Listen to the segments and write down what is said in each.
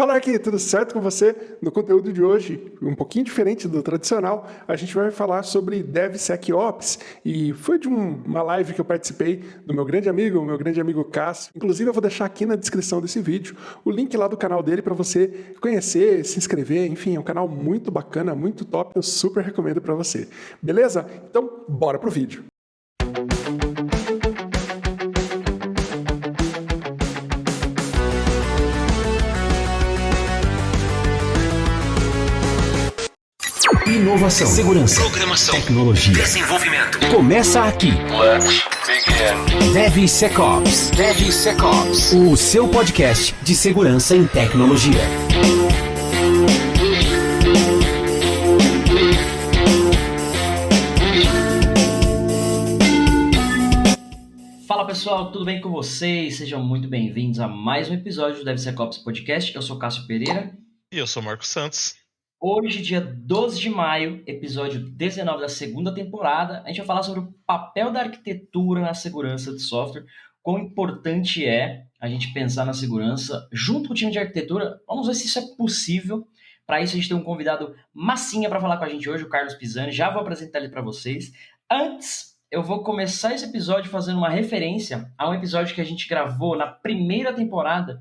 Fala aqui, tudo certo com você? No conteúdo de hoje, um pouquinho diferente do tradicional, a gente vai falar sobre DevSecOps e foi de um, uma live que eu participei do meu grande amigo, meu grande amigo Cássio. Inclusive eu vou deixar aqui na descrição desse vídeo o link lá do canal dele para você conhecer, se inscrever, enfim, é um canal muito bacana, muito top, eu super recomendo para você. Beleza? Então, bora pro vídeo. Inovação, segurança, programação, tecnologia, desenvolvimento. Começa aqui. Let's begin. DevSecOps. DevSecOps. O seu podcast de segurança em tecnologia. Fala pessoal, tudo bem com vocês? Sejam muito bem-vindos a mais um episódio do DevSecOps Podcast. Eu sou Cássio Pereira. E eu sou Marcos Santos. Hoje, dia 12 de maio, episódio 19 da segunda temporada, a gente vai falar sobre o papel da arquitetura na segurança de software, quão importante é a gente pensar na segurança junto com o time de arquitetura. Vamos ver se isso é possível. Para isso, a gente tem um convidado massinha para falar com a gente hoje, o Carlos Pisani. Já vou apresentar ele para vocês. Antes, eu vou começar esse episódio fazendo uma referência a um episódio que a gente gravou na primeira temporada,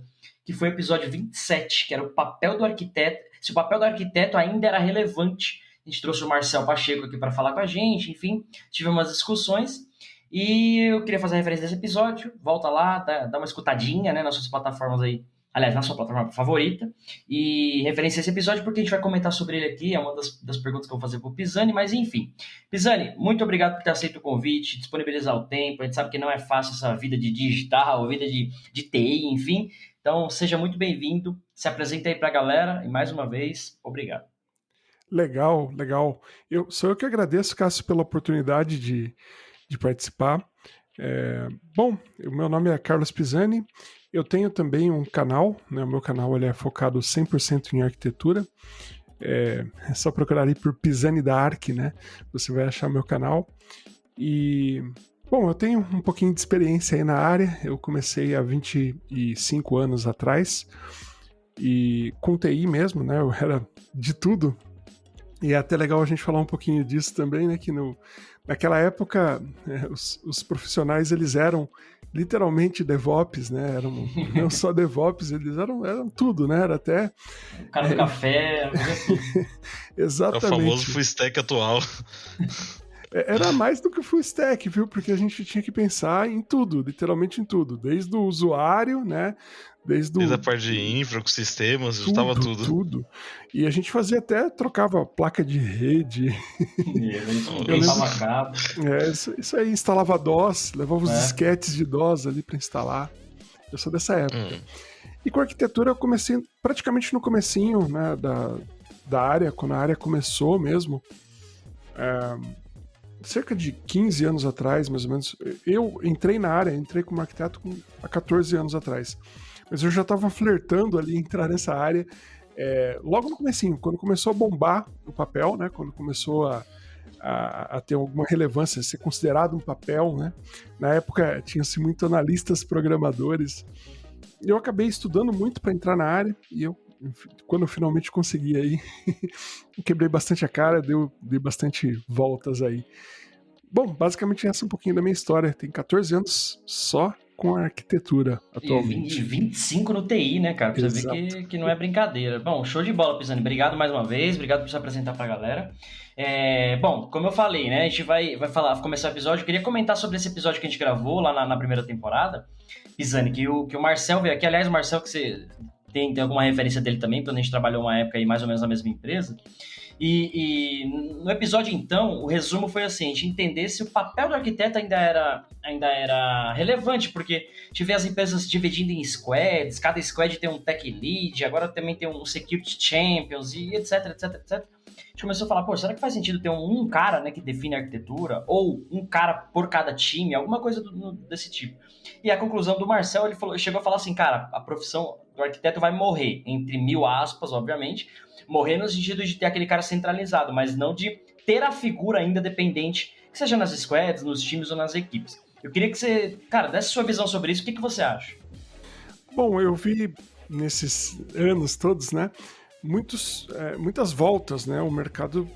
que foi o episódio 27, que era o papel do arquiteto se o papel do arquiteto ainda era relevante. A gente trouxe o Marcel Pacheco aqui para falar com a gente, enfim, tive umas discussões. E eu queria fazer a referência desse episódio. Volta lá, dá, dá uma escutadinha né, nas suas plataformas aí. Aliás, na sua plataforma favorita. E referência esse episódio porque a gente vai comentar sobre ele aqui. É uma das, das perguntas que eu vou fazer para o Pisani, mas enfim. Pisani, muito obrigado por ter aceito o convite, disponibilizar o tempo. A gente sabe que não é fácil essa vida de digital, vida de, de TI, enfim. Então, seja muito bem-vindo. Se apresente aí para a galera e mais uma vez, obrigado. Legal, legal. Eu, sou eu que agradeço, Cássio, pela oportunidade de, de participar. É, bom, o meu nome é Carlos Pisani. Eu tenho também um canal, né? O meu canal ele é focado 100% em arquitetura. É, é, só procurar aí por Pisani da Arc, né? Você vai achar meu canal. E Bom, eu tenho um pouquinho de experiência aí na área. Eu comecei há 25 anos atrás e com TI mesmo, né? Eu era de tudo. E é até legal a gente falar um pouquinho disso também, né? Que no, naquela época é, os, os, profissionais eles eram literalmente DevOps, né? Eram não só DevOps, eles eram, eram tudo, né? Era até. O cara do é... café. Exatamente. É o famoso full stack atual. É, era mais do que o full stack, viu? Porque a gente tinha que pensar em tudo, literalmente em tudo. Desde o usuário, né? Desde, Desde a parte de infra, com sistemas, tudo, estava tudo. Tudo. E a gente fazia até, trocava placa de rede. é, isso, isso, aí, instalava DOS, levava os é. disquetes de DOS ali para instalar. Eu sou dessa época. Hum. E com arquitetura eu comecei praticamente no comecinho né, da, da área, quando a área começou mesmo. É, cerca de 15 anos atrás, mais ou menos, eu entrei na área, entrei como arquiteto com, há 14 anos atrás. Mas eu já estava flertando ali entrar nessa área é, logo no comecinho, quando começou a bombar o papel, né? Quando começou a, a, a ter alguma relevância, ser considerado um papel, né? Na época tinha-se muito analistas programadores. Eu acabei estudando muito para entrar na área e eu quando eu finalmente consegui aí, quebrei bastante a cara, deu, dei bastante voltas aí. Bom, basicamente essa é um pouquinho da minha história. Tem 14 anos só com a arquitetura atualmente. E 25 no TI, né, cara? Pra você ver que, que não é brincadeira. Bom, show de bola, Pisani. Obrigado mais uma vez, obrigado por se apresentar pra galera. É, bom, como eu falei, né, a gente vai, vai falar, começar o episódio. Eu queria comentar sobre esse episódio que a gente gravou lá na, na primeira temporada. Pisani, que o, que o Marcel veio aqui. Aliás, o Marcel, que você tem, tem alguma referência dele também, quando a gente trabalhou uma época aí mais ou menos na mesma empresa. E, e, no episódio, então, o resumo foi assim: a gente entender se o papel do arquiteto ainda era, ainda era relevante, porque tive as empresas dividindo em squads, cada squad tem um tech lead, agora também tem um security champions, e etc, etc, etc. A gente começou a falar, pô, será que faz sentido ter um, cara né, que define a arquitetura, ou um cara por cada time, alguma coisa do, desse tipo? E a conclusão do Marcel, ele falou, chegou a falar assim, cara, a profissão do arquiteto vai morrer, entre mil aspas, obviamente, morrer no sentido de ter aquele cara centralizado, mas não de ter a figura ainda dependente, seja nas squads, nos times ou nas equipes. Eu queria que você, cara, desse sua visão sobre isso, o que, que você acha? Bom, eu vi nesses anos todos, né? Muitos, é, muitas voltas, né? O mercado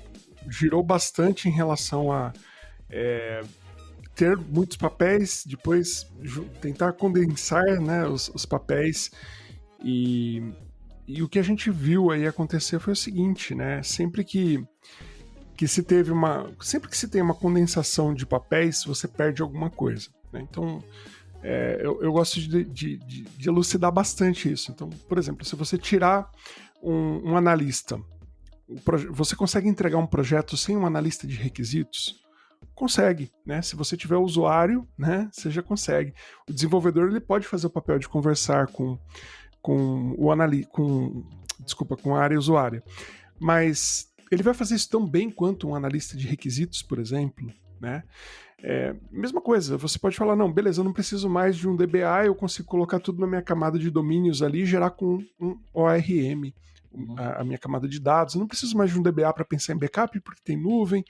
girou bastante em relação a é, ter muitos papéis, depois tentar condensar né, os, os papéis e, e o que a gente viu aí acontecer foi o seguinte, né? Sempre que que se teve uma. Sempre que se tem uma condensação de papéis, você perde alguma coisa. Né? Então, é, eu, eu, gosto de, de, de, de, elucidar bastante isso. Então, por exemplo, se você tirar um, um analista, você consegue entregar um projeto sem um analista de requisitos? Consegue, né? Se você tiver usuário, né, você já consegue. O desenvolvedor ele pode fazer o papel de conversar com, com o analista, com desculpa, com a área usuária. Mas ele vai fazer isso tão bem quanto um analista de requisitos, por exemplo, né? É, mesma coisa, você pode falar, não, beleza, eu não preciso mais de um DBA, eu consigo colocar tudo na minha camada de domínios ali e gerar com um ORM, uhum. a, a, minha camada de dados. Eu não preciso mais de um DBA para pensar em backup, porque tem nuvem.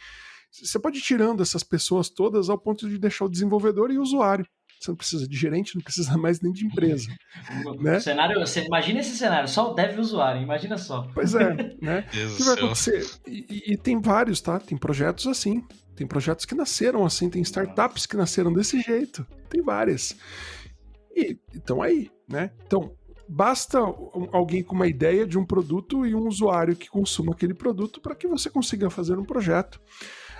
Você pode ir tirando essas pessoas todas ao ponto de deixar o desenvolvedor e o usuário. Você não precisa de gerente, não precisa mais nem de empresa. né? cenário, você imagina esse cenário, só o dev o usuário, imagina só. Pois é, né? o que vai acontecer? E, e, tem vários, tá? Tem projetos assim. Tem projetos que nasceram assim, tem startups que nasceram desse jeito. Tem várias. E estão aí, né? Então, basta alguém com uma ideia de um produto e um usuário que consuma aquele produto para que você consiga fazer um projeto.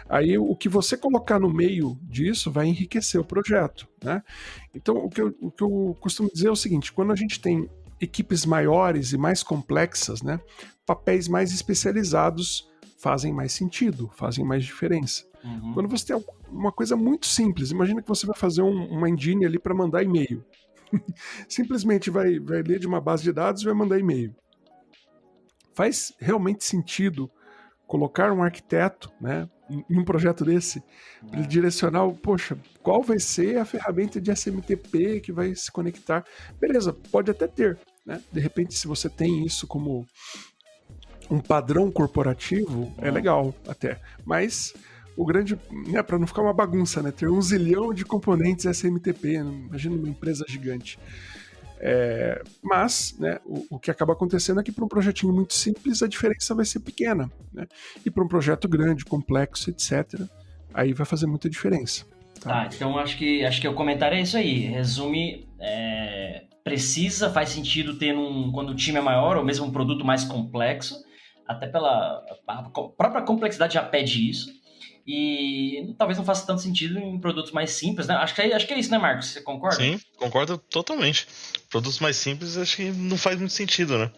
Aí o que você colocar no meio disso vai enriquecer o projeto, né? Então o que eu, o que eu costumo dizer é o seguinte: quando a gente tem equipes maiores e mais complexas, né, papéis mais especializados fazem mais sentido, fazem mais diferença. Uhum. Quando você tem uma coisa muito simples, imagina que você vai fazer um, uma engine ali para mandar e-mail. Simplesmente vai, vai ler de uma base de dados e vai mandar e-mail. Faz realmente sentido colocar um arquiteto, né, em um projeto desse, para ele direcionar, poxa, qual vai ser a ferramenta de SMTP que vai se conectar? Beleza, pode até ter, né? De repente, se você tem isso como um padrão corporativo, é legal até. Mas o grande, né, para não ficar uma bagunça, né, ter um zilhão de componentes SMTP, imagina uma empresa gigante. É, mas né, o, o, que acaba acontecendo é que para um projetinho muito simples a diferença vai ser pequena. Né? E para um projeto grande, complexo, etc., aí vai fazer muita diferença. Tá, tá então acho que, acho que o comentário é isso aí. Resume. É, precisa, faz sentido ter um. Quando o time é maior, ou mesmo um produto mais complexo, até pela a própria complexidade já pede isso e talvez não faça tanto sentido em produtos mais simples, né? Acho que é, acho que é isso, né, Marcos? Você concorda? Sim, concordo totalmente. Produtos mais simples acho que não faz muito sentido, né?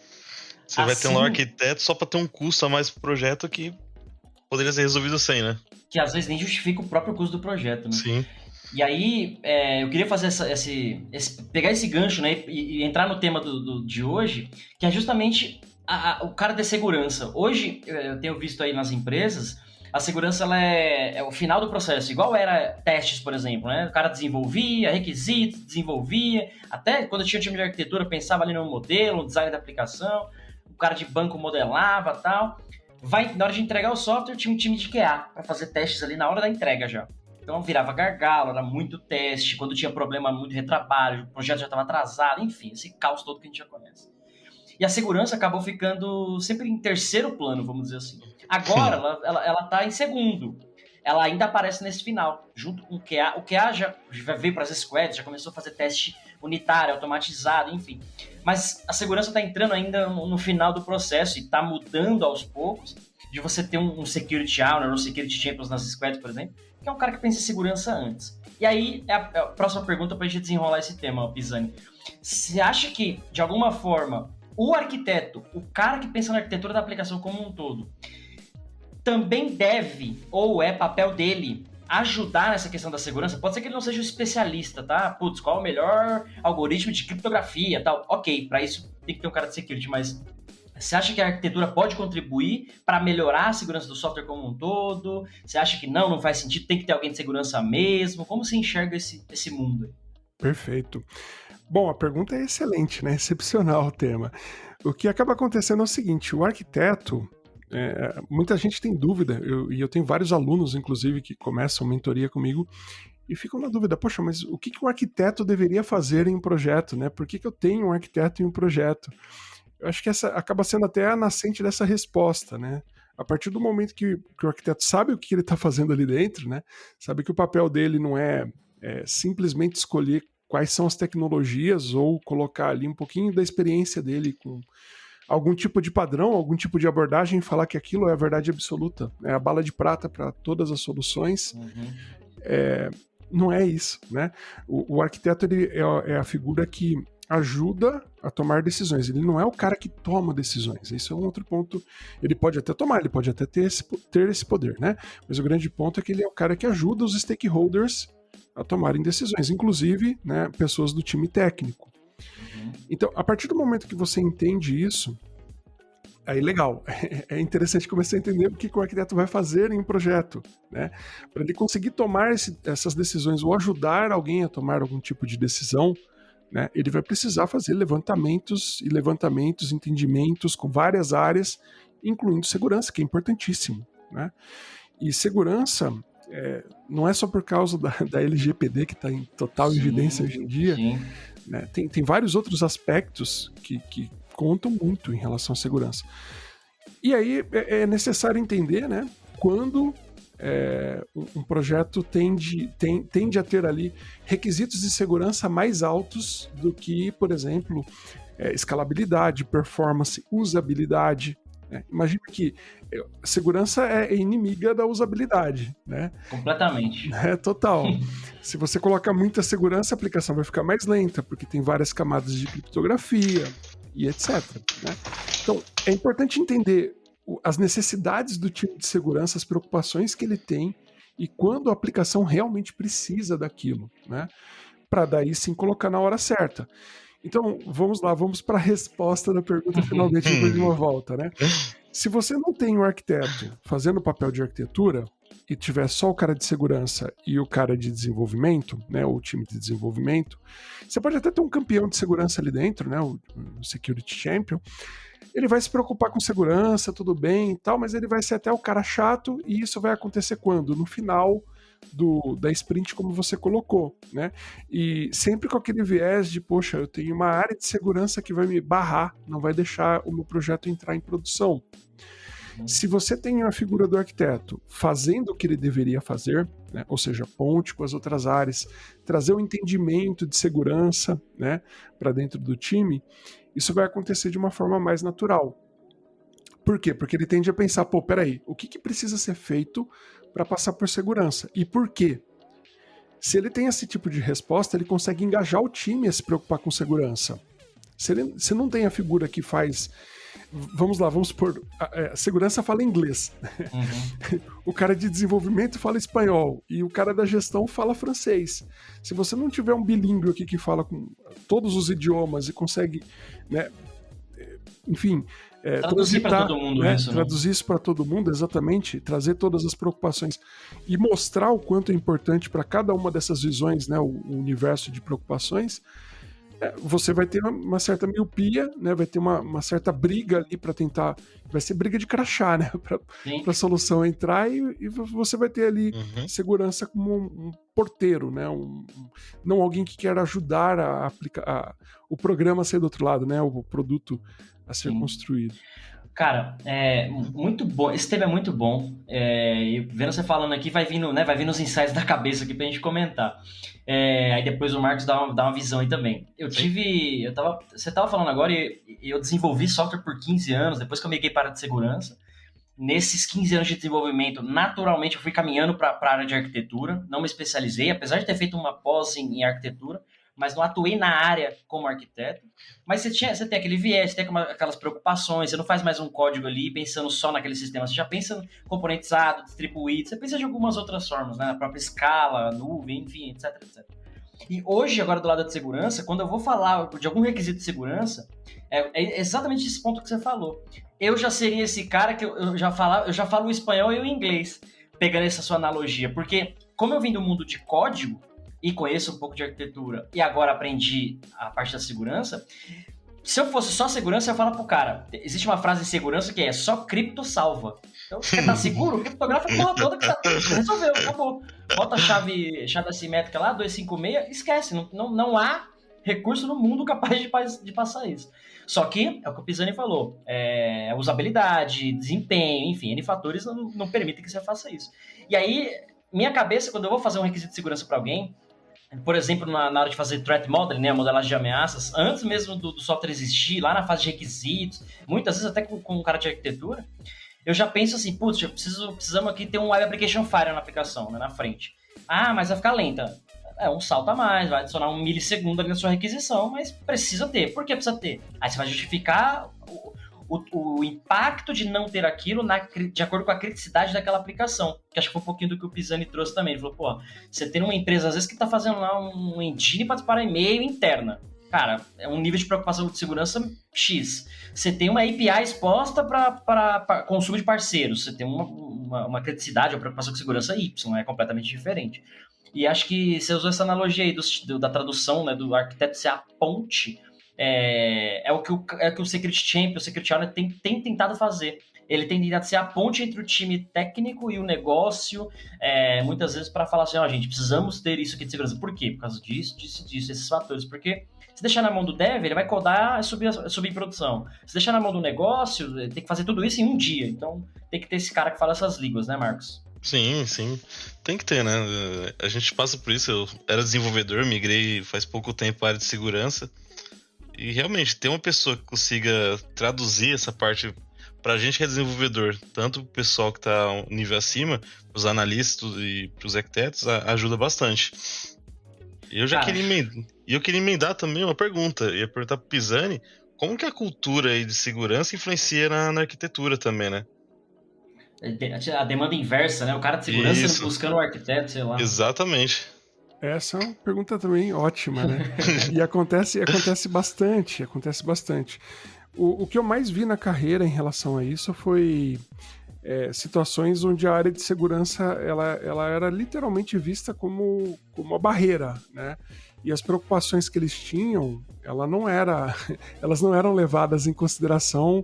Você assim, vai ter um assim- arquiteto só para ter um custo a mais pro projeto que poderia ser resolvido sem, né? Que às vezes nem justifica o próprio custo do projeto, né? Sim. E aí, é, eu queria fazer essa, esse, esse, pegar esse gancho, né, e, e entrar no tema do, do, de hoje, que é justamente a, a, o cara de segurança. Hoje, eu tenho visto aí nas empresas a segurança ela é, é, o final do processo, igual era testes, por exemplo, né? O cara desenvolvia, requisitos, desenvolvia, até quando tinha um time de arquitetura, pensava ali no modelo, no design da aplicação, o cara de banco modelava tal. Vai, na hora de entregar o software, tinha um time de QA para fazer testes ali na hora da entrega já. Então virava gargalo, era muito teste, quando tinha problema, muito retrabalho, o projeto já estava atrasado, enfim, esse caos todo que a gente já conhece. E a segurança acabou ficando sempre em terceiro plano, vamos dizer assim. Agora ela, ela, ela tá em segundo. Ela ainda aparece nesse final, junto com o QA. O QA já, já veio para as squads, já começou a fazer teste unitário, automatizado, enfim. Mas a segurança está entrando ainda no, final do processo e está mudando aos poucos de você ter um, um security owner ou security champions nas squads, por exemplo, que é um cara que pensa em segurança antes. E aí é a, é a próxima pergunta para a gente desenrolar esse tema, Pisani. Você acha que, de alguma forma, o arquiteto, o cara que pensa na arquitetura da aplicação como um todo, também deve, ou é papel dele, ajudar nessa questão da segurança. Pode ser que ele não seja um especialista, tá? Putz, qual é o melhor algoritmo de criptografia tal? Ok, para isso tem que ter um cara de security, mas você acha que a arquitetura pode contribuir para melhorar a segurança do software como um todo? Você acha que não, não faz sentido, tem que ter alguém de segurança mesmo? Como você enxerga esse, esse mundo? Perfeito. Bom, a pergunta é excelente, né? Excepcional o tema. O que acaba acontecendo é o seguinte: o arquiteto, é, muita gente tem dúvida, eu, e eu tenho vários alunos, inclusive, que começam mentoria comigo, e ficam na dúvida, poxa, mas o que, que um arquiteto deveria fazer em um projeto, né? Por que, que eu tenho um arquiteto em um projeto? Eu acho que essa acaba sendo até a nascente dessa resposta, né? A partir do momento que, que o arquiteto sabe o que ele está fazendo ali dentro, né? Sabe que o papel dele não é, é simplesmente escolher quais são as tecnologias ou colocar ali um pouquinho da experiência dele com algum tipo de padrão, algum tipo de abordagem e falar que aquilo é a verdade absoluta, é a bala de prata para todas as soluções. Uhum. É, não é isso, né? O, o arquiteto ele é, é, a figura que ajuda a tomar decisões. Ele não é o cara que toma decisões. Isso é um outro ponto. Ele pode até tomar, ele pode até ter esse, ter esse poder, né? Mas o grande ponto é que ele é o cara que ajuda os stakeholders a tomarem decisões, inclusive, né, pessoas do time técnico. Uhum. Então, a partir do momento que você entende isso, aí legal, é interessante começar a entender o que, o arquiteto vai fazer em um projeto, né? Para ele conseguir tomar esse, essas decisões ou ajudar alguém a tomar algum tipo de decisão, né? Ele vai precisar fazer levantamentos e levantamentos, entendimentos com várias áreas, incluindo segurança, que é importantíssimo, né? E segurança é, não é só por causa da, da LGPD que está em total sim, evidência hoje em dia, né? tem, tem vários outros aspectos que, que contam muito em relação à segurança. E aí é, é necessário entender, né, quando é, um, projeto tende, tem, tende a ter ali requisitos de segurança mais altos do que, por exemplo, é, escalabilidade, performance, usabilidade. Né? Imagina que segurança é inimiga da usabilidade, né? Completamente. É total. Se você colocar muita segurança, a aplicação vai ficar mais lenta, porque tem várias camadas de criptografia, e etc. Né? Então, é importante entender as necessidades do time de segurança, as preocupações que ele tem e quando a aplicação realmente precisa daquilo, né? Para daí sim colocar na hora certa. Então, vamos lá, vamos para a resposta da pergunta finalmente depois de uma volta, né? Se você não tem um arquiteto fazendo o papel de arquitetura e tiver só o cara de segurança e o cara de desenvolvimento, né, o time de desenvolvimento, você pode até ter um campeão de segurança ali dentro, né, o, o security champion. Ele vai se preocupar com segurança, tudo bem e tal, mas ele vai ser até o cara chato e isso vai acontecer quando? No final do, da sprint como você colocou, né? E sempre com aquele viés de, poxa, eu tenho uma área de segurança que vai me barrar, não vai deixar o meu projeto entrar em produção. Se você tem a figura do arquiteto fazendo o que ele deveria fazer, né, ou seja, ponte com as outras áreas, trazer o um entendimento de segurança né, para dentro do time, isso vai acontecer de uma forma mais natural. Por quê? Porque ele tende a pensar, pô, peraí, o que, que precisa ser feito para passar por segurança? E por quê? Se ele tem esse tipo de resposta, ele consegue engajar o time a se preocupar com segurança. Se, ele, se não tem a figura que faz vamos lá, vamos por é, segurança fala inglês, uhum. o cara de desenvolvimento fala espanhol e o cara da gestão fala francês. Se você não tiver um bilíngue aqui que fala com todos os idiomas e consegue, né, enfim, é, traduzir para todo mundo né, isso, né? traduzir isso para todo mundo, exatamente, trazer todas as preocupações e mostrar o quanto é importante para cada uma dessas visões, né, o, o universo de preocupações é, você vai ter uma certa miopia, né? Vai ter uma, uma certa briga ali para tentar. Vai ser briga de crachá, né? Para a solução entrar e, e, você vai ter ali uhum. segurança como um, um porteiro, né? Um, um, não alguém que quer ajudar a aplicar o programa a sair do outro lado, né? O produto a ser Sim. construído. Cara, é muito bom. Esse tema é muito bom. É, e vendo você falando aqui, vai vindo, né? Vai vindo os insights da cabeça aqui pra gente comentar. É, aí depois o Marcos dá uma, dá uma visão aí também. Eu Sim. tive. Eu tava, você tava falando agora e eu desenvolvi software por 15 anos, depois que eu migrei para a de segurança. Nesses 15 anos de desenvolvimento, naturalmente eu fui caminhando para a área de arquitetura. Não me especializei, apesar de ter feito uma pós em, em arquitetura mas não atuei na área como arquiteto. Mas você, tinha, você tem aquele viés, você tem aquelas preocupações, você não faz mais um código ali pensando só naquele sistema, você já pensa componentizado, distribuído, você pensa de algumas outras formas, né? Na própria escala, nuvem, enfim, etc, etc. E hoje, agora do lado da segurança, quando eu vou falar de algum requisito de segurança, é, é exatamente esse ponto que você falou. Eu já seria esse cara que eu, eu já, falo, eu já falo o espanhol e o inglês, pegando essa sua analogia, porque como eu vim do mundo de código, e conheço um pouco de arquitetura e agora aprendi a parte da segurança, se eu fosse só segurança, eu falar pro cara: existe uma frase de segurança que é só cripto salva. Então, você tá seguro? Criptografa a porra toda que tá. Resolveu, acabou. Bota a chave, chave assimétrica lá, 256, esquece. Não, não, não há recurso no mundo capaz de, de passar isso. Só que, é o que o Pisani falou, é, usabilidade, desempenho, enfim, N fatores não, não permitem que você faça isso. E aí, minha cabeça, quando eu vou fazer um requisito de segurança para alguém, por exemplo, na, na, hora de fazer threat modeling, né, a modelagem de ameaças, antes mesmo do, do, software existir, lá na fase de requisitos, muitas vezes até com, com um cara de arquitetura, eu já penso assim, putz, preciso, precisamos aqui ter um Web Application Fire na aplicação, né, na frente. Ah, mas vai ficar lenta. É um salto a mais, vai adicionar um milissegundo ali na sua requisição, mas precisa ter. Por que precisa ter? Aí você vai justificar o, impacto de não ter aquilo na, de acordo com a criticidade daquela aplicação. Que acho que foi um pouquinho do que o Pisani trouxe também. Ele falou, pô, você tem uma empresa, às vezes, que está fazendo lá um engine para e-mail interna. Cara, é um nível de preocupação de segurança X. Você tem uma API exposta para consumo de parceiros. Você tem uma, uma, uma criticidade ou preocupação com segurança Y. É completamente diferente. E acho que você usou essa analogia aí do, do, da tradução, né, do arquiteto ser a ponte é, é, o que o, é o que o Secret Champion, o Secret Challenge tem, tem tentado fazer. Ele tem tentado ser a ponte entre o time técnico e o negócio, é, muitas vezes para falar assim, ó, oh, gente, precisamos ter isso aqui de segurança. Por quê? Por causa disso, disso, disso, esses fatores. Porque se deixar na mão do dev, ele vai codar e subir, subir em produção. Se deixar na mão do negócio, tem que fazer tudo isso em um dia. Então, tem que ter esse cara que fala essas línguas, né, Marcos? Sim, sim. Tem que ter, né? A gente passa por isso. Eu era desenvolvedor, migrei faz pouco tempo para área de segurança. E realmente, ter uma pessoa que consiga traduzir essa parte pra gente que é desenvolvedor, tanto o pessoal que tá um nível acima, os analistas e pros arquitetos, ajuda bastante. E eu já queria emendar, eu queria emendar também uma pergunta. Eu ia perguntar pro Pisani como que a cultura de segurança influencia na, na arquitetura também, né? É, a demanda inversa, né? O cara de segurança Isso. buscando o arquiteto, sei lá. Exatamente. Essa é uma pergunta também ótima, né? e acontece, acontece bastante, acontece bastante. O, o que eu mais vi na carreira em relação a isso foi é, situações onde a área de segurança ela, ela era literalmente vista como, como uma barreira, né? E as preocupações que eles tinham, ela não era, elas não eram levadas em consideração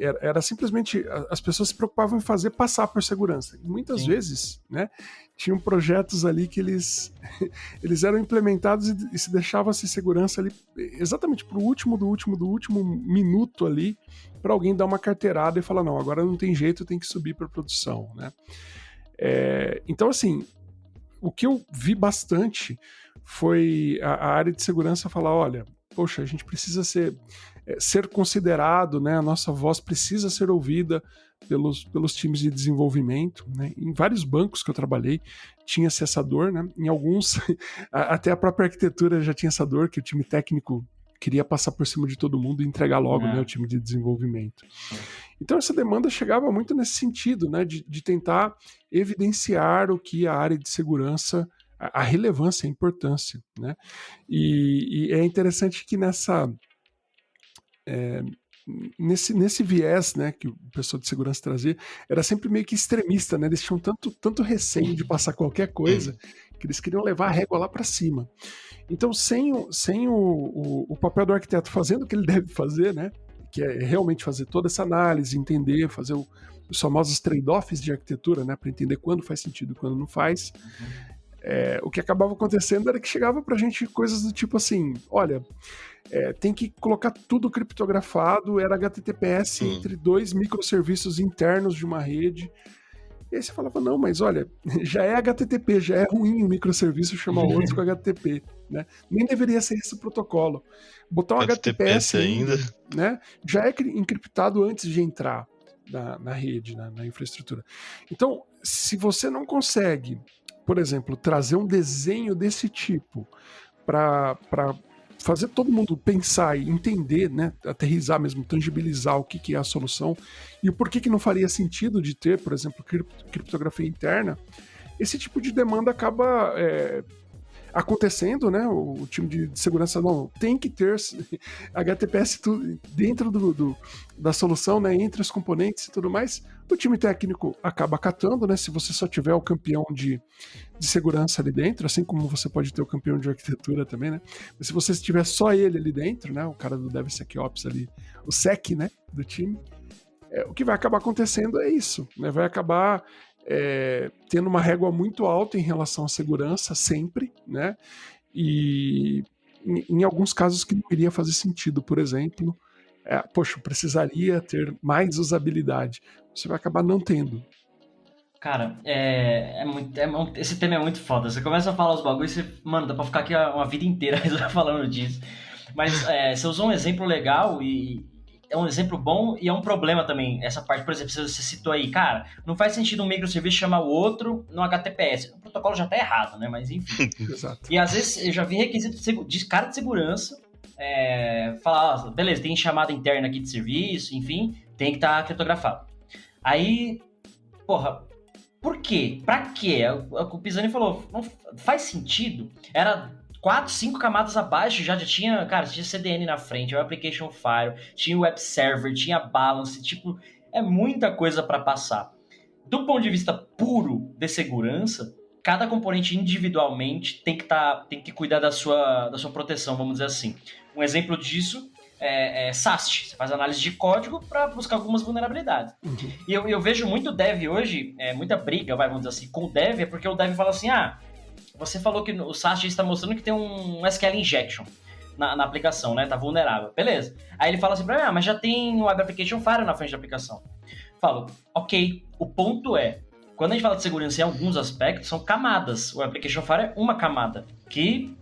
era, era, simplesmente as pessoas se preocupavam em fazer passar por segurança. E muitas Sim. vezes, né, tinham projetos ali que eles, eles eram implementados e, e se deixava essa segurança ali exatamente para o último do último do último minuto ali para alguém dar uma carteirada e falar não, agora não tem jeito, tem que subir para produção, né? É, então assim, o que eu vi bastante foi a, a área de segurança falar, olha, poxa, a gente precisa ser ser considerado, né? A nossa voz precisa ser ouvida pelos, pelos times de desenvolvimento. Né? Em vários bancos que eu trabalhei tinha essa dor, né? Em alguns, até a própria arquitetura já tinha essa dor, que o time técnico queria passar por cima de todo mundo e entregar logo, é. né? O time de desenvolvimento. Então essa demanda chegava muito nesse sentido, né? De, de tentar evidenciar o que a área de segurança a relevância, a importância, né? E, e é interessante que nessa é, nesse, nesse viés né, que o pessoal de segurança trazia, era sempre meio que extremista, né? Eles tinham tanto, tanto receio de passar qualquer coisa que eles queriam levar a régua lá para cima. Então, sem, o, sem o, o, o, papel do arquiteto fazendo o que ele deve fazer, né? Que é realmente fazer toda essa análise, entender, fazer o, os famosos trade-offs de arquitetura, né? Para entender quando faz sentido e quando não faz. Uhum. É, o que acabava acontecendo era que chegava pra gente coisas do tipo assim: olha, é, tem que colocar tudo criptografado, era HTTPS hum. entre dois microserviços internos de uma rede. E aí você falava, não, mas olha, já é HTTP, já é ruim o microserviço chamar outro com HTTP, né? Nem deveria ser esse o protocolo. Botar um HTTPS, ainda, né? Já é encriptado antes de entrar na, na rede, na, na infraestrutura. Então, se você não consegue, por exemplo, trazer um desenho desse tipo para fazer todo mundo pensar e entender, né, aterrizar mesmo, tangibilizar o que, que é a solução e o porquê que não faria sentido de ter, por exemplo, criptografia interna, esse tipo de demanda acaba é, acontecendo, né? O, o time de, de, segurança não tem que ter HTTPS dentro do, do, da solução, né? Entre os componentes e tudo mais. O time técnico acaba acatando, né? Se você só tiver o campeão de, de segurança ali dentro, assim como você pode ter o campeão de arquitetura também, né? Mas se você tiver só ele ali dentro, né? O cara do DevSecOps ali, o SEC, né? Do time. É, o que vai acabar acontecendo é isso, né? Vai acabar é, tendo uma régua muito alta em relação à segurança sempre, né? E em, alguns casos que não iria fazer sentido, por exemplo, é, poxa, precisaria ter mais usabilidade. Você vai acabar não tendo. Cara, é, é muito, é, esse tema é muito foda. Você começa a falar os bagulhos e você, mano, dá pra ficar aqui uma vida inteira falando disso. Mas é, você usou um exemplo legal e, é um exemplo bom e é um problema também. Essa parte, por exemplo, você citou aí, cara, não faz sentido um microserviço chamar o outro no HTTPS. O protocolo já tá errado, né? Mas enfim. Exato. E às vezes eu já vi requisito de cara de segurança é, falar, ah, beleza, tem chamada interna aqui de serviço, enfim, tem que estar tá criptografado. Aí, porra, por quê? Pra quê? O Pisani falou, não faz sentido. Era quatro, cinco camadas abaixo já, já tinha, cara, tinha CDN na frente, o Application File, tinha o Web Server, tinha Balance, tipo, é muita coisa para passar. Do ponto de vista puro de segurança, cada componente individualmente tem que, tá, tem que cuidar da sua, da sua proteção, vamos dizer assim. Um exemplo disso é, é SAST, você faz análise de código para buscar algumas vulnerabilidades. E eu, eu, vejo muito dev hoje, é, muita briga, vai, vamos dizer assim, com o dev, é porque o dev fala assim, ah, você falou que o SAST está mostrando que tem um SQL injection na, na, aplicação, né? Tá vulnerável. Beleza. Aí ele fala assim pra mim, ah, mas já tem o Web Application Firewall na frente da aplicação. Falo, ok. O ponto é, quando a gente fala de segurança em alguns aspectos, são camadas. O Application Firewall é uma camada, que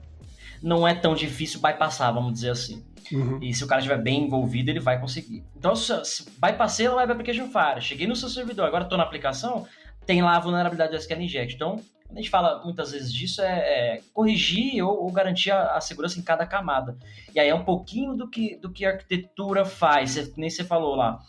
não é tão difícil bypassar, vamos dizer assim. Uhum. E se o cara estiver bem envolvido, ele vai conseguir. Então, se, se bypassei o Web Application Firewall, cheguei no seu servidor, agora estou na aplicação, tem lá a vulnerabilidade do SQL Inject. Então, quando a gente fala muitas vezes disso, é, é corrigir ou, ou garantir a, a, segurança em cada camada. E aí é um pouquinho do que, do que a arquitetura faz, nem você falou lá.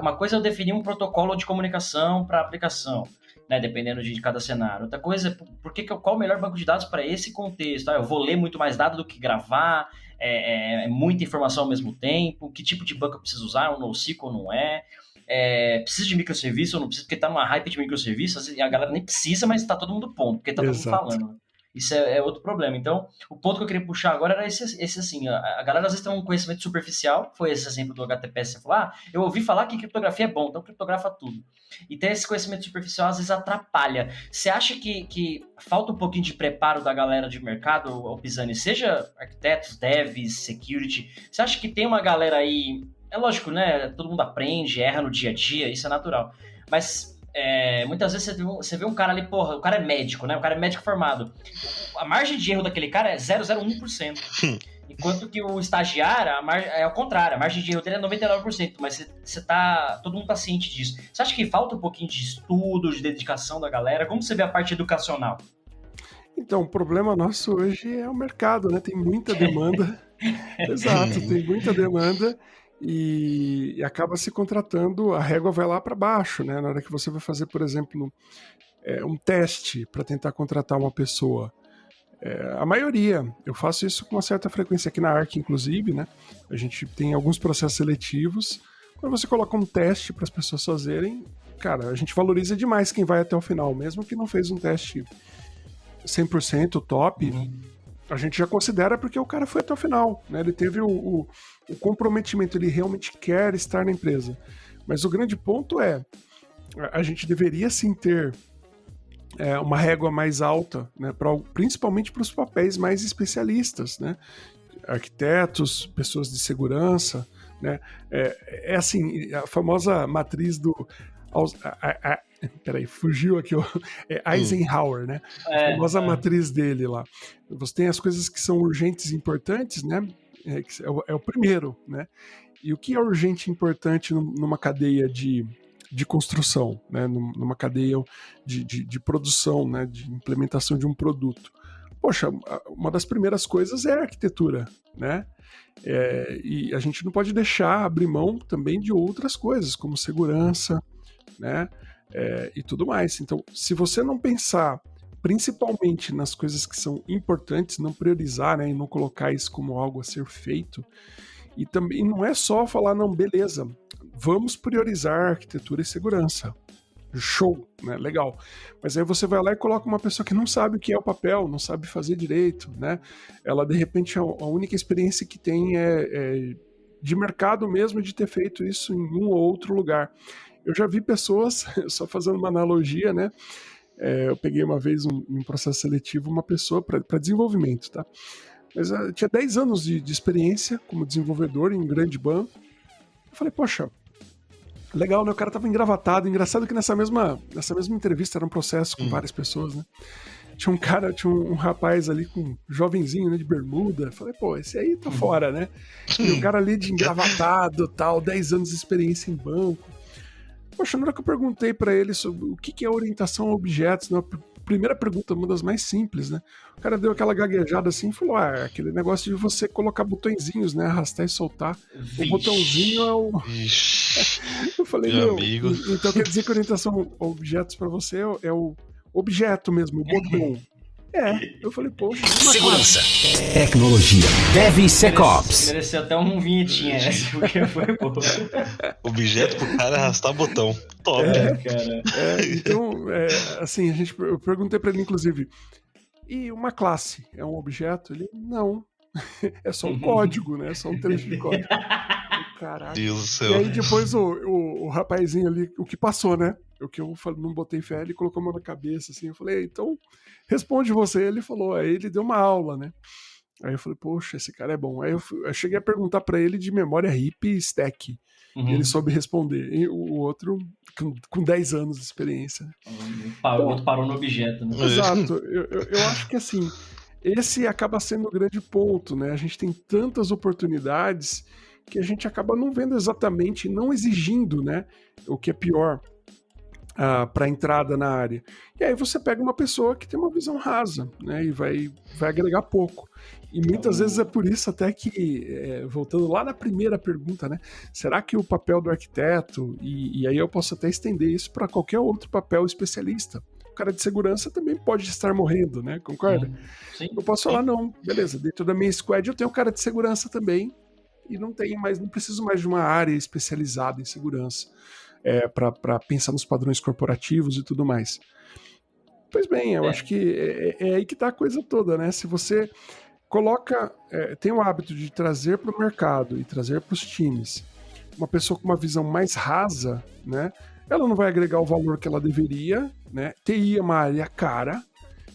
Uma coisa é eu definir um protocolo de comunicação para aplicação. Né, dependendo de cada cenário. Outra coisa é por que, qual o melhor banco de dados para esse contexto? Ah, eu vou ler muito mais dados do que gravar, é, é, é, muita informação ao mesmo tempo, que tipo de banco eu preciso usar, um NoSQL não é é, precisa de microserviço ou não precisa, porque tá numa hype de microserviços e a galera nem precisa, mas tá todo mundo ponto, porque tá todo Exato. mundo falando. Isso é, é, outro problema. Então, o ponto que eu queria puxar agora era esse, esse assim, a, a galera às vezes tem um conhecimento superficial, foi esse exemplo do HTTPS, você falou, ah, eu ouvi falar que criptografia é bom, então criptografa tudo. E ter esse conhecimento superficial às vezes atrapalha. Você acha que, que falta um pouquinho de preparo da galera de mercado, o Pisani, seja arquitetos, devs, security, você acha que tem uma galera aí é lógico, né? Todo mundo aprende, erra no dia a dia, isso é natural. Mas é, muitas vezes você vê, um, você vê, um, cara ali, porra, o cara é médico, né? O cara é médico formado. A margem de erro daquele cara é 0,01%. Hum. Enquanto que o estagiário, a mar... é o contrário, a margem de erro dele é 99%, mas você, você tá. Todo mundo tá ciente disso. Você acha que falta um pouquinho de estudo, de dedicação da galera? Como você vê a parte educacional? Então, o problema nosso hoje é o mercado, né? Tem muita demanda. Exato, tem muita demanda e, e acaba se contratando, a régua vai lá para baixo, né? Na hora que você vai fazer, por exemplo, é, um teste para tentar contratar uma pessoa. É, a maioria, eu faço isso com uma certa frequência aqui na ARC, inclusive, né? A gente tem alguns processos seletivos. Quando você coloca um teste para as pessoas fazerem, cara, a gente valoriza demais quem vai até o final, mesmo que não fez um teste 100% top. Uhum a gente já considera porque o cara foi até o final, né? Ele teve o, o, o comprometimento, ele realmente quer estar na empresa. Mas o grande ponto é, a gente deveria sim ter é, uma régua mais alta, né, pra, principalmente para os papéis mais especialistas, né? Arquitetos, pessoas de segurança, né? É, é assim, a famosa matriz do a, a, Peraí, fugiu aqui, ó. É hum. Eisenhower, né? É, a famosa é. matriz dele lá. Você tem as coisas que são urgentes e importantes, né? É, é, o, é o primeiro, né? E o que é urgente e importante numa cadeia de, de construção, né? numa cadeia de, de, de, produção, né? de implementação de um produto. Poxa, uma das primeiras coisas é a arquitetura, né? É, e a gente não pode deixar abrir mão também de outras coisas, como segurança, né? É, e tudo mais. Então, se você não pensar principalmente nas coisas que são importantes, não priorizar, né, e não colocar isso como algo a ser feito. E também não é só falar, não, beleza, vamos priorizar arquitetura e segurança. Show, né? Legal. Mas aí você vai lá e coloca uma pessoa que não sabe o que é o papel, não sabe fazer direito, né? Ela, de repente, a única experiência que tem é, é de mercado mesmo de ter feito isso em um ou outro lugar. Eu já vi pessoas, só fazendo uma analogia, né? É, eu peguei uma vez um, um processo seletivo uma pessoa para desenvolvimento, tá? Mas uh, tinha 10 anos de, de, experiência como desenvolvedor em um grande banco. Eu falei, poxa, legal, né? O cara tava engravatado. Engraçado que nessa mesma, nessa mesma entrevista era um processo com hum. várias pessoas, né? Tinha um cara, tinha um, um, rapaz ali com um jovenzinho, né, de bermuda. falei, pô, esse aí tá hum. fora, né? E o cara ali de engravatado tal, 10 anos de experiência em banco. Poxa, na hora que eu perguntei para ele sobre o que, que é orientação a objetos, né? primeira pergunta, uma das mais simples, né? O cara deu aquela gaguejada assim e falou: Ah, é aquele negócio de você colocar botõezinhos, né? Arrastar e soltar. Vixe. O botãozinho é o. eu falei, meu, amigo. então quer dizer que orientação a objetos para você é o objeto mesmo, o botão. É, eu falei, poxa. Segurança, tecnologia, DevSecOps. Mereceu até um vinhetinha essa, porque foi bom. Objeto pro cara arrastar botão. Top. É, cara. É, então, é, assim, a gente, eu perguntei pra ele, inclusive, e uma classe é um objeto? Ele, não. É só um código, né? É só um trecho de código. Caraca. Deus do céu. E aí depois o, o, o rapazinho ali, o que passou, né? O que eu não botei fé, ele colocou a mão na cabeça, assim. Eu falei, então responde você. Ele falou, aí ele deu uma aula, né? Aí eu falei, poxa, esse cara é bom. Aí eu, eu cheguei a perguntar para ele de memória hip e stack. Uhum. E ele soube responder. E o outro, com, com 10 anos de experiência. Então, parou no objeto, né? Exato. Eu, eu, eu acho que assim, esse acaba sendo o grande ponto, né? A gente tem tantas oportunidades que a gente acaba não vendo exatamente, não exigindo, né? O que é pior uh, para entrada na área. E aí você pega uma pessoa que tem uma visão rasa, né? E vai, vai agregar pouco. E muitas vezes é por isso até que, é, voltando lá na primeira pergunta, né? Será que o papel do arquiteto, e, e aí eu posso até estender isso para qualquer outro papel especialista, o cara de segurança também pode estar morrendo, né? Concorda? Sim. Eu posso falar, não, beleza, dentro da minha squad eu tenho um cara de segurança também, e não tenho mais, não preciso mais de uma área especializada em segurança é, para pensar nos padrões corporativos e tudo mais. Pois bem, eu é. acho que é, é, é aí que está a coisa toda, né? Se você coloca, é, tem o hábito de trazer para o mercado e trazer para os times uma pessoa com uma visão mais rasa, né? Ela não vai agregar o valor que ela deveria, né? TI é uma área cara,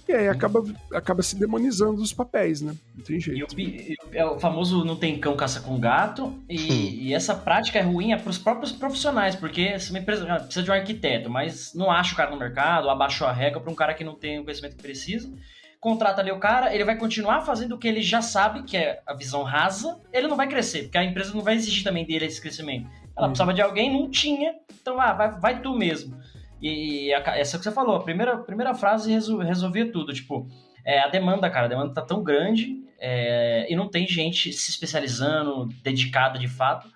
e aí acaba, acaba se demonizando os papéis, né? Não tem jeito. E o, é o famoso não tem cão caça com gato, e, e essa prática é ruim é para os próprios profissionais, porque se uma empresa ah, precisa de um arquiteto, mas não acha o cara no mercado, abaixou a regra para um cara que não tem o conhecimento que precisa, contrata ali o cara, ele vai continuar fazendo o que ele já sabe, que é a visão rasa, ele não vai crescer, porque a empresa não vai exigir também dele esse crescimento. Ela hum. precisava de alguém, não tinha, então ah, vai, vai tu mesmo. E a, essa que você falou, a primeira, primeira frase resol, resolvia tudo. Tipo, é, a demanda, cara, a demanda tá tão grande é, e não tem gente se especializando, dedicada de fato.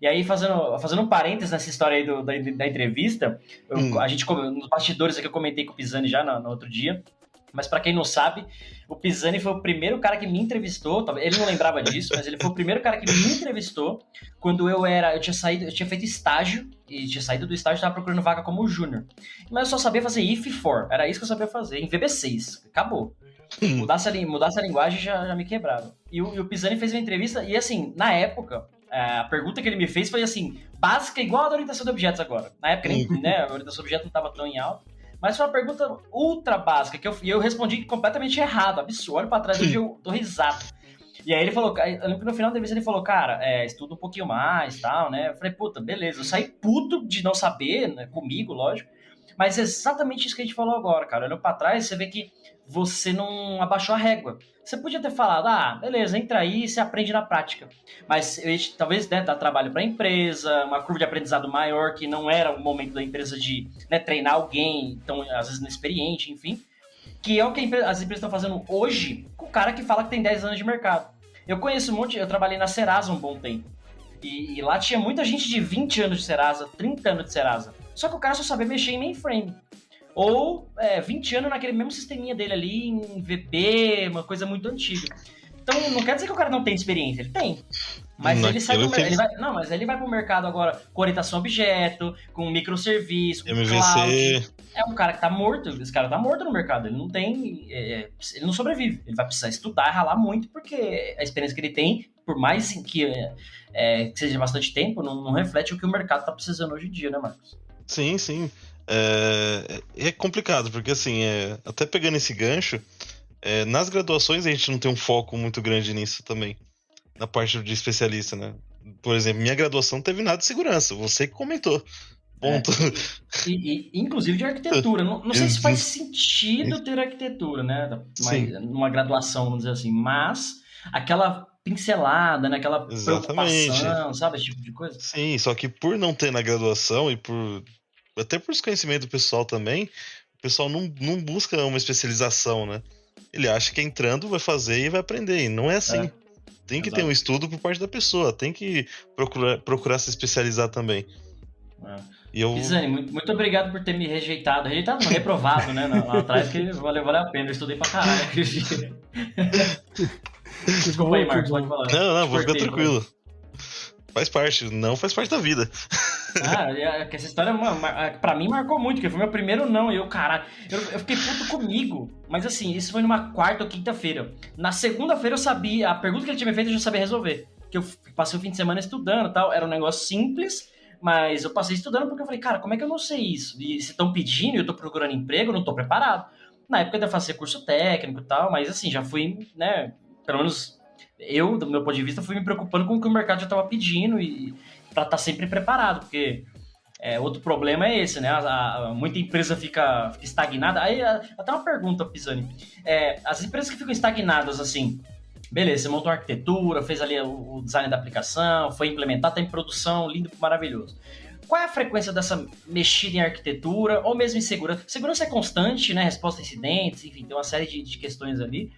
E aí, fazendo, fazendo um parênteses nessa história aí do, da, da entrevista, eu, hum. a gente, nos bastidores aqui, eu comentei com o Pisani já no, no outro dia, mas para quem não sabe, o Pisani foi o primeiro cara que me entrevistou. Ele não lembrava disso, mas ele foi o primeiro cara que me entrevistou quando eu era. Eu tinha saído, eu tinha feito estágio e tinha saído do estágio e estava procurando vaga como júnior. Mas eu só sabia fazer if for. Era isso que eu sabia fazer, em VB6. Acabou. Hum. Mudasse, a, mudasse a linguagem já, já me quebrava. E o, e o Pisani fez uma entrevista, e assim, na época, é, a pergunta que ele me fez foi assim, básica, igual a da orientação de objetos agora. Na época, nem, né, a orientação de objetos não estava tão em alta. Mas foi uma pergunta ultra básica, que eu, eu respondi completamente errado, absurdo. Olho pra trás eu tô risado. E aí ele falou, eu lembro que no final da entrevista ele falou, cara, é, estuda um pouquinho mais tal, né? Eu falei, puta, beleza. Eu saí puto de não saber, né? Comigo, lógico. Mas é exatamente isso que a gente falou agora, cara. Olhando pra trás, você vê que você não abaixou a régua. Você podia ter falado, ah, beleza, entra aí e você aprende na prática. Mas talvez né, dar trabalho para a empresa, uma curva de aprendizado maior, que não era o momento da empresa de né, treinar alguém, então às vezes inexperiente, enfim. Que é o que as empresas estão fazendo hoje com o cara que fala que tem 10 anos de mercado. Eu conheço um monte, eu trabalhei na Serasa um bom tempo. E, e lá tinha muita gente de 20 anos de Serasa, 30 anos de Serasa. Só que o cara só sabia mexer em mainframe. ou é, 20 anos naquele mesmo sisteminha dele ali, em VB, uma coisa muito antiga. Então não quer dizer que o cara não tem experiência, ele tem. Mas ele sai do, ele vai, Não, mas ele vai pro mercado agora com orientação objeto, com microserviço, com MVC. cloud. É um cara que tá morto, esse cara tá morto no mercado, ele não tem. É, ele não sobrevive. Ele vai precisar estudar, ralar muito, porque a experiência que ele tem, por mais que, é, que seja bastante tempo, não, não, reflete o que o mercado tá precisando hoje em dia, né, Marcos? Sim, sim. É, é complicado, porque assim, é, até pegando esse gancho, é, nas graduações a gente não tem um foco muito grande nisso também na parte de especialista, né? Por exemplo, minha graduação não teve nada de segurança, você que comentou. Ponto. É, e, e, inclusive de arquitetura. Não, não sei se faz sentido ter arquitetura, né? Mas, numa graduação, vamos dizer assim, mas aquela pincelada, né? Aquela Exatamente. preocupação, sabe? Esse tipo de coisa. Sim, só que por não ter na graduação e por. Até por desconhecimento do pessoal também, o pessoal não, não busca uma especialização, né? Ele acha que entrando vai fazer e vai aprender. E não é assim. É. Tem que Exato. ter um estudo por parte da pessoa, tem que procurar, procurar se especializar também. É. E eu... Pisani, muito, muito obrigado por ter me rejeitado. Rejeitado não, reprovado, né? Lá, atrás, que valeu, valeu a pena. Eu estudei pra caralho. Desculpa aí, Marcos, pode falar. Não, não, vou ficar tranquilo. Faz parte, não faz parte da vida. Ah, essa história, pra mim, marcou muito, porque foi meu primeiro não. E eu, caralho, eu, eu fiquei puto comigo. Mas assim, isso foi numa quarta ou quinta-feira. Na segunda-feira eu sabia, a pergunta que ele tinha me feito eu já sabia resolver. Que eu passei o fim de semana estudando tal. Era um negócio simples, mas eu passei estudando porque eu falei, cara, como é que eu não sei isso? E se estão pedindo e eu tô procurando emprego, eu não tô preparado. Na época eu ia fazer curso técnico e tal, mas assim, já fui, né, pelo menos eu, do meu ponto de vista, fui me preocupando com o que o mercado já estava pedindo e para estar tá sempre preparado, porque é, outro problema é esse, né? A, a, muita empresa fica, fica, estagnada. Aí, até uma pergunta, Pisani. É, as empresas que ficam estagnadas, assim, beleza, você montou a arquitetura, fez ali o, o design da aplicação, foi implementar, está em produção, lindo, maravilhoso. Qual é a frequência dessa mexida em arquitetura, ou mesmo em segurança? Segurança é constante, né? Resposta a incidentes, enfim, tem uma série de, de questões ali.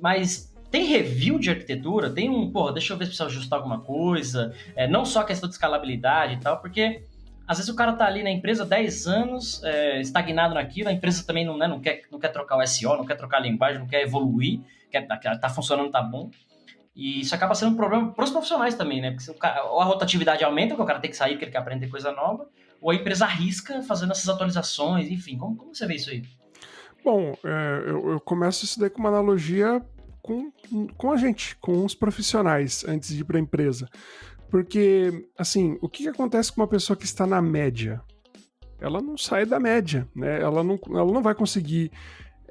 Mas tem review de arquitetura, tem um, porra, deixa eu ver se precisa ajustar alguma coisa, é, não só a questão de escalabilidade e tal, porque às vezes o cara tá ali na empresa 10 anos, é, estagnado naquilo, a empresa também não, né, não, quer, não quer trocar o SEO, não quer trocar a linguagem, não quer evoluir, quer, tá, tá funcionando, tá bom. E isso acaba sendo um problema para os profissionais também, né? Porque cara, ou a rotatividade aumenta, porque o cara tem que sair porque ele quer aprender coisa nova, ou a empresa arrisca fazendo essas atualizações, enfim. Como, como você vê isso aí? Bom, é, eu, eu, começo isso daí com uma analogia com, com a gente, com os profissionais, antes de ir para a empresa. Porque, assim, o que, que acontece com uma pessoa que está na média? Ela não sai da média, né? Ela não, ela não vai conseguir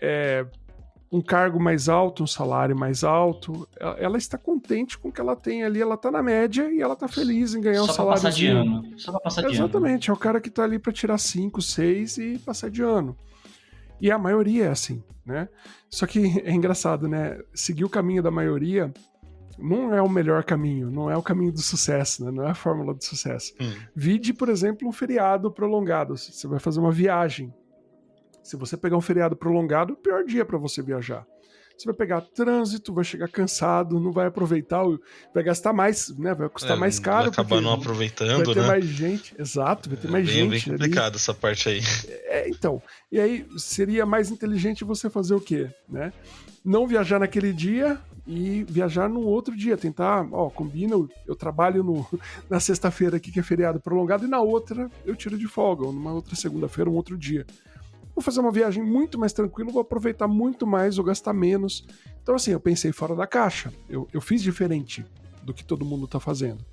é, um cargo mais alto, um salário mais alto. Ela, ela, está contente com o que ela tem ali, ela está na média e ela está feliz em ganhar Só um salário. Só passar de ano. Só para passar de Exatamente, ano. é o cara que está ali para tirar 5, 6 e passar de ano. E a maioria é assim, né? Só que é engraçado, né? Seguir o caminho da maioria não é o melhor caminho, não é o caminho do sucesso, né? Não é a fórmula do sucesso. Hum. Vide, por exemplo, um feriado prolongado. Você vai fazer uma viagem. Se você pegar um feriado prolongado, o pior dia para você viajar você vai pegar trânsito, vai chegar cansado, não vai aproveitar, vai gastar mais, né? Vai custar é, mais caro. Vai acabar não aproveitando, vai ter né? mais gente, exato, vai ter é mais bem, gente. É bem complicado essa parte aí. É, então, e aí seria mais inteligente você fazer o quê, né? Não viajar naquele dia e viajar num outro dia, tentar, ó, combina, eu trabalho no, na sexta-feira aqui que é feriado prolongado e na outra eu tiro de folga, ou numa outra segunda-feira, um outro dia vou fazer uma viagem muito mais tranquila, vou aproveitar muito mais, vou gastar menos. Então, assim, eu pensei fora da caixa. Eu, eu fiz diferente do que todo mundo está fazendo.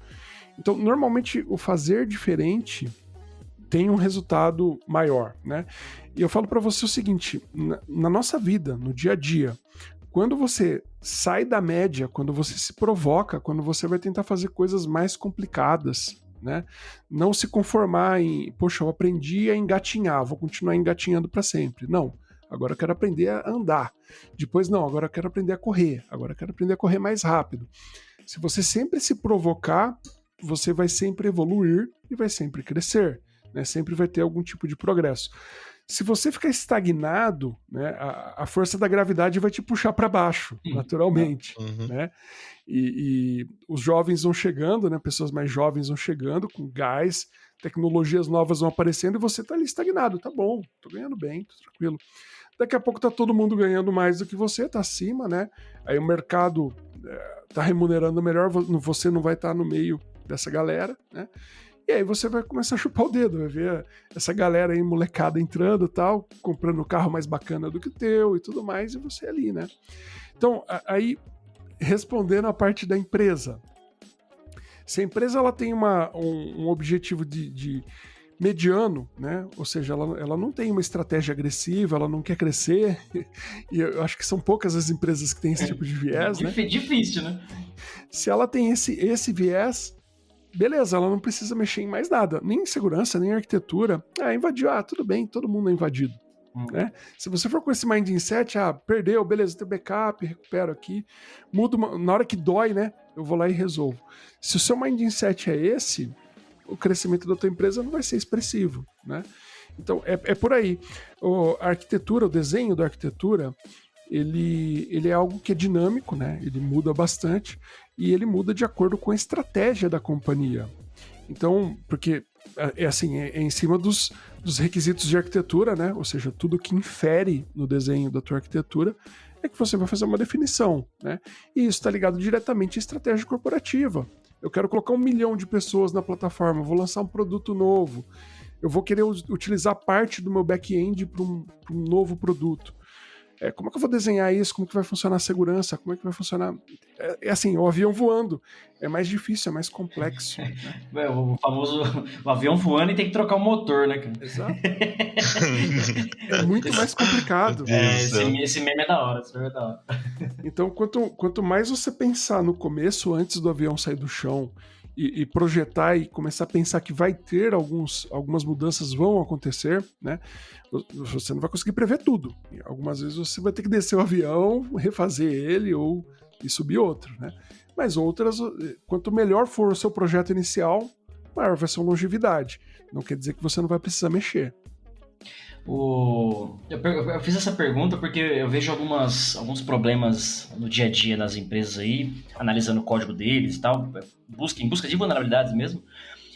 Então, normalmente, o fazer diferente tem um resultado maior, né? E eu falo para você o seguinte: na, na nossa vida, no dia a dia, quando você sai da média, quando você se provoca, quando você vai tentar fazer coisas mais complicadas, né? Não se conformar em, poxa, eu aprendi a engatinhar, vou continuar engatinhando para sempre. Não. Agora eu quero aprender a andar. Depois, não, agora eu quero aprender a correr. Agora eu quero aprender a correr mais rápido. Se você sempre se provocar, você vai sempre evoluir e vai sempre crescer. Né? Sempre vai ter algum tipo de progresso. Se você ficar estagnado, né, a, a força da gravidade vai te puxar para baixo, uhum. naturalmente. Uhum. Né? E, e, os jovens vão chegando, né, pessoas mais jovens vão chegando com gás, tecnologias novas vão aparecendo e você está ali estagnado. Tá bom, tô ganhando bem, tô tranquilo. Daqui a pouco tá todo mundo ganhando mais do que você, tá acima, né? Aí o mercado é, tá remunerando melhor, você não vai estar tá no meio dessa galera, né? E aí você vai começar a chupar o dedo, vai ver essa galera aí, molecada, entrando tal, comprando um carro mais bacana do que o teu e tudo mais, e você ali, né? Então, aí, respondendo a parte da empresa. Se a empresa ela tem uma, um, um objetivo de, de, mediano, né? Ou seja, ela, ela não tem uma estratégia agressiva, ela não quer crescer, e eu acho que são poucas as empresas que têm esse tipo de viés, é, né? Difícil, né? Se ela tem esse, esse viés, beleza, ela não precisa mexer em mais nada, nem em segurança, nem em arquitetura. Ah, invadiu, ah, tudo bem, todo mundo é invadido. Hum. Né? Se você for com esse mindset, ah, perdeu, beleza, tem backup, recupero aqui, mudo uma, na hora que dói, né? Eu vou lá e resolvo. Se o seu mindset é esse, o crescimento da tua empresa não vai ser expressivo, né? Então é, é por aí. O, a arquitetura, o desenho da arquitetura, ele, ele é algo que é dinâmico, né? Ele muda bastante e ele muda de acordo com a estratégia da companhia. Então, porque é, é assim, é, é, em cima dos, dos requisitos de arquitetura, né? Ou seja, tudo que infere no desenho da tua arquitetura é que você vai fazer uma definição, né? E isso está ligado diretamente à estratégia corporativa. Eu quero colocar um milhão de pessoas na plataforma, vou lançar um produto novo, eu vou querer utilizar parte do meu back-end para um, um novo produto é, como é que eu vou desenhar isso? Como que vai funcionar a segurança? Como é que vai funcionar? É, é assim, o avião voando é mais difícil, é mais complexo. né? é, o famoso o avião voando e tem que trocar o motor, né, cara? Exato. é muito mais complicado. É, esse, esse, meme é da hora, esse meme é da hora. então, quanto, quanto mais você pensar no começo, antes do avião sair do chão, e, e, projetar e começar a pensar que vai ter alguns, algumas mudanças vão acontecer, né? Você não vai conseguir prever tudo. Algumas vezes você vai ter que descer o avião, refazer ele ou e subir outro, né? Mas outras, quanto melhor for o seu projeto inicial, maior vai ser a longevidade. Não quer dizer que você não vai precisar mexer. O... Eu, eu, fiz essa pergunta porque eu vejo algumas, alguns problemas no dia a dia nas empresas aí, analisando o código deles e tal, busca, em busca de vulnerabilidades mesmo.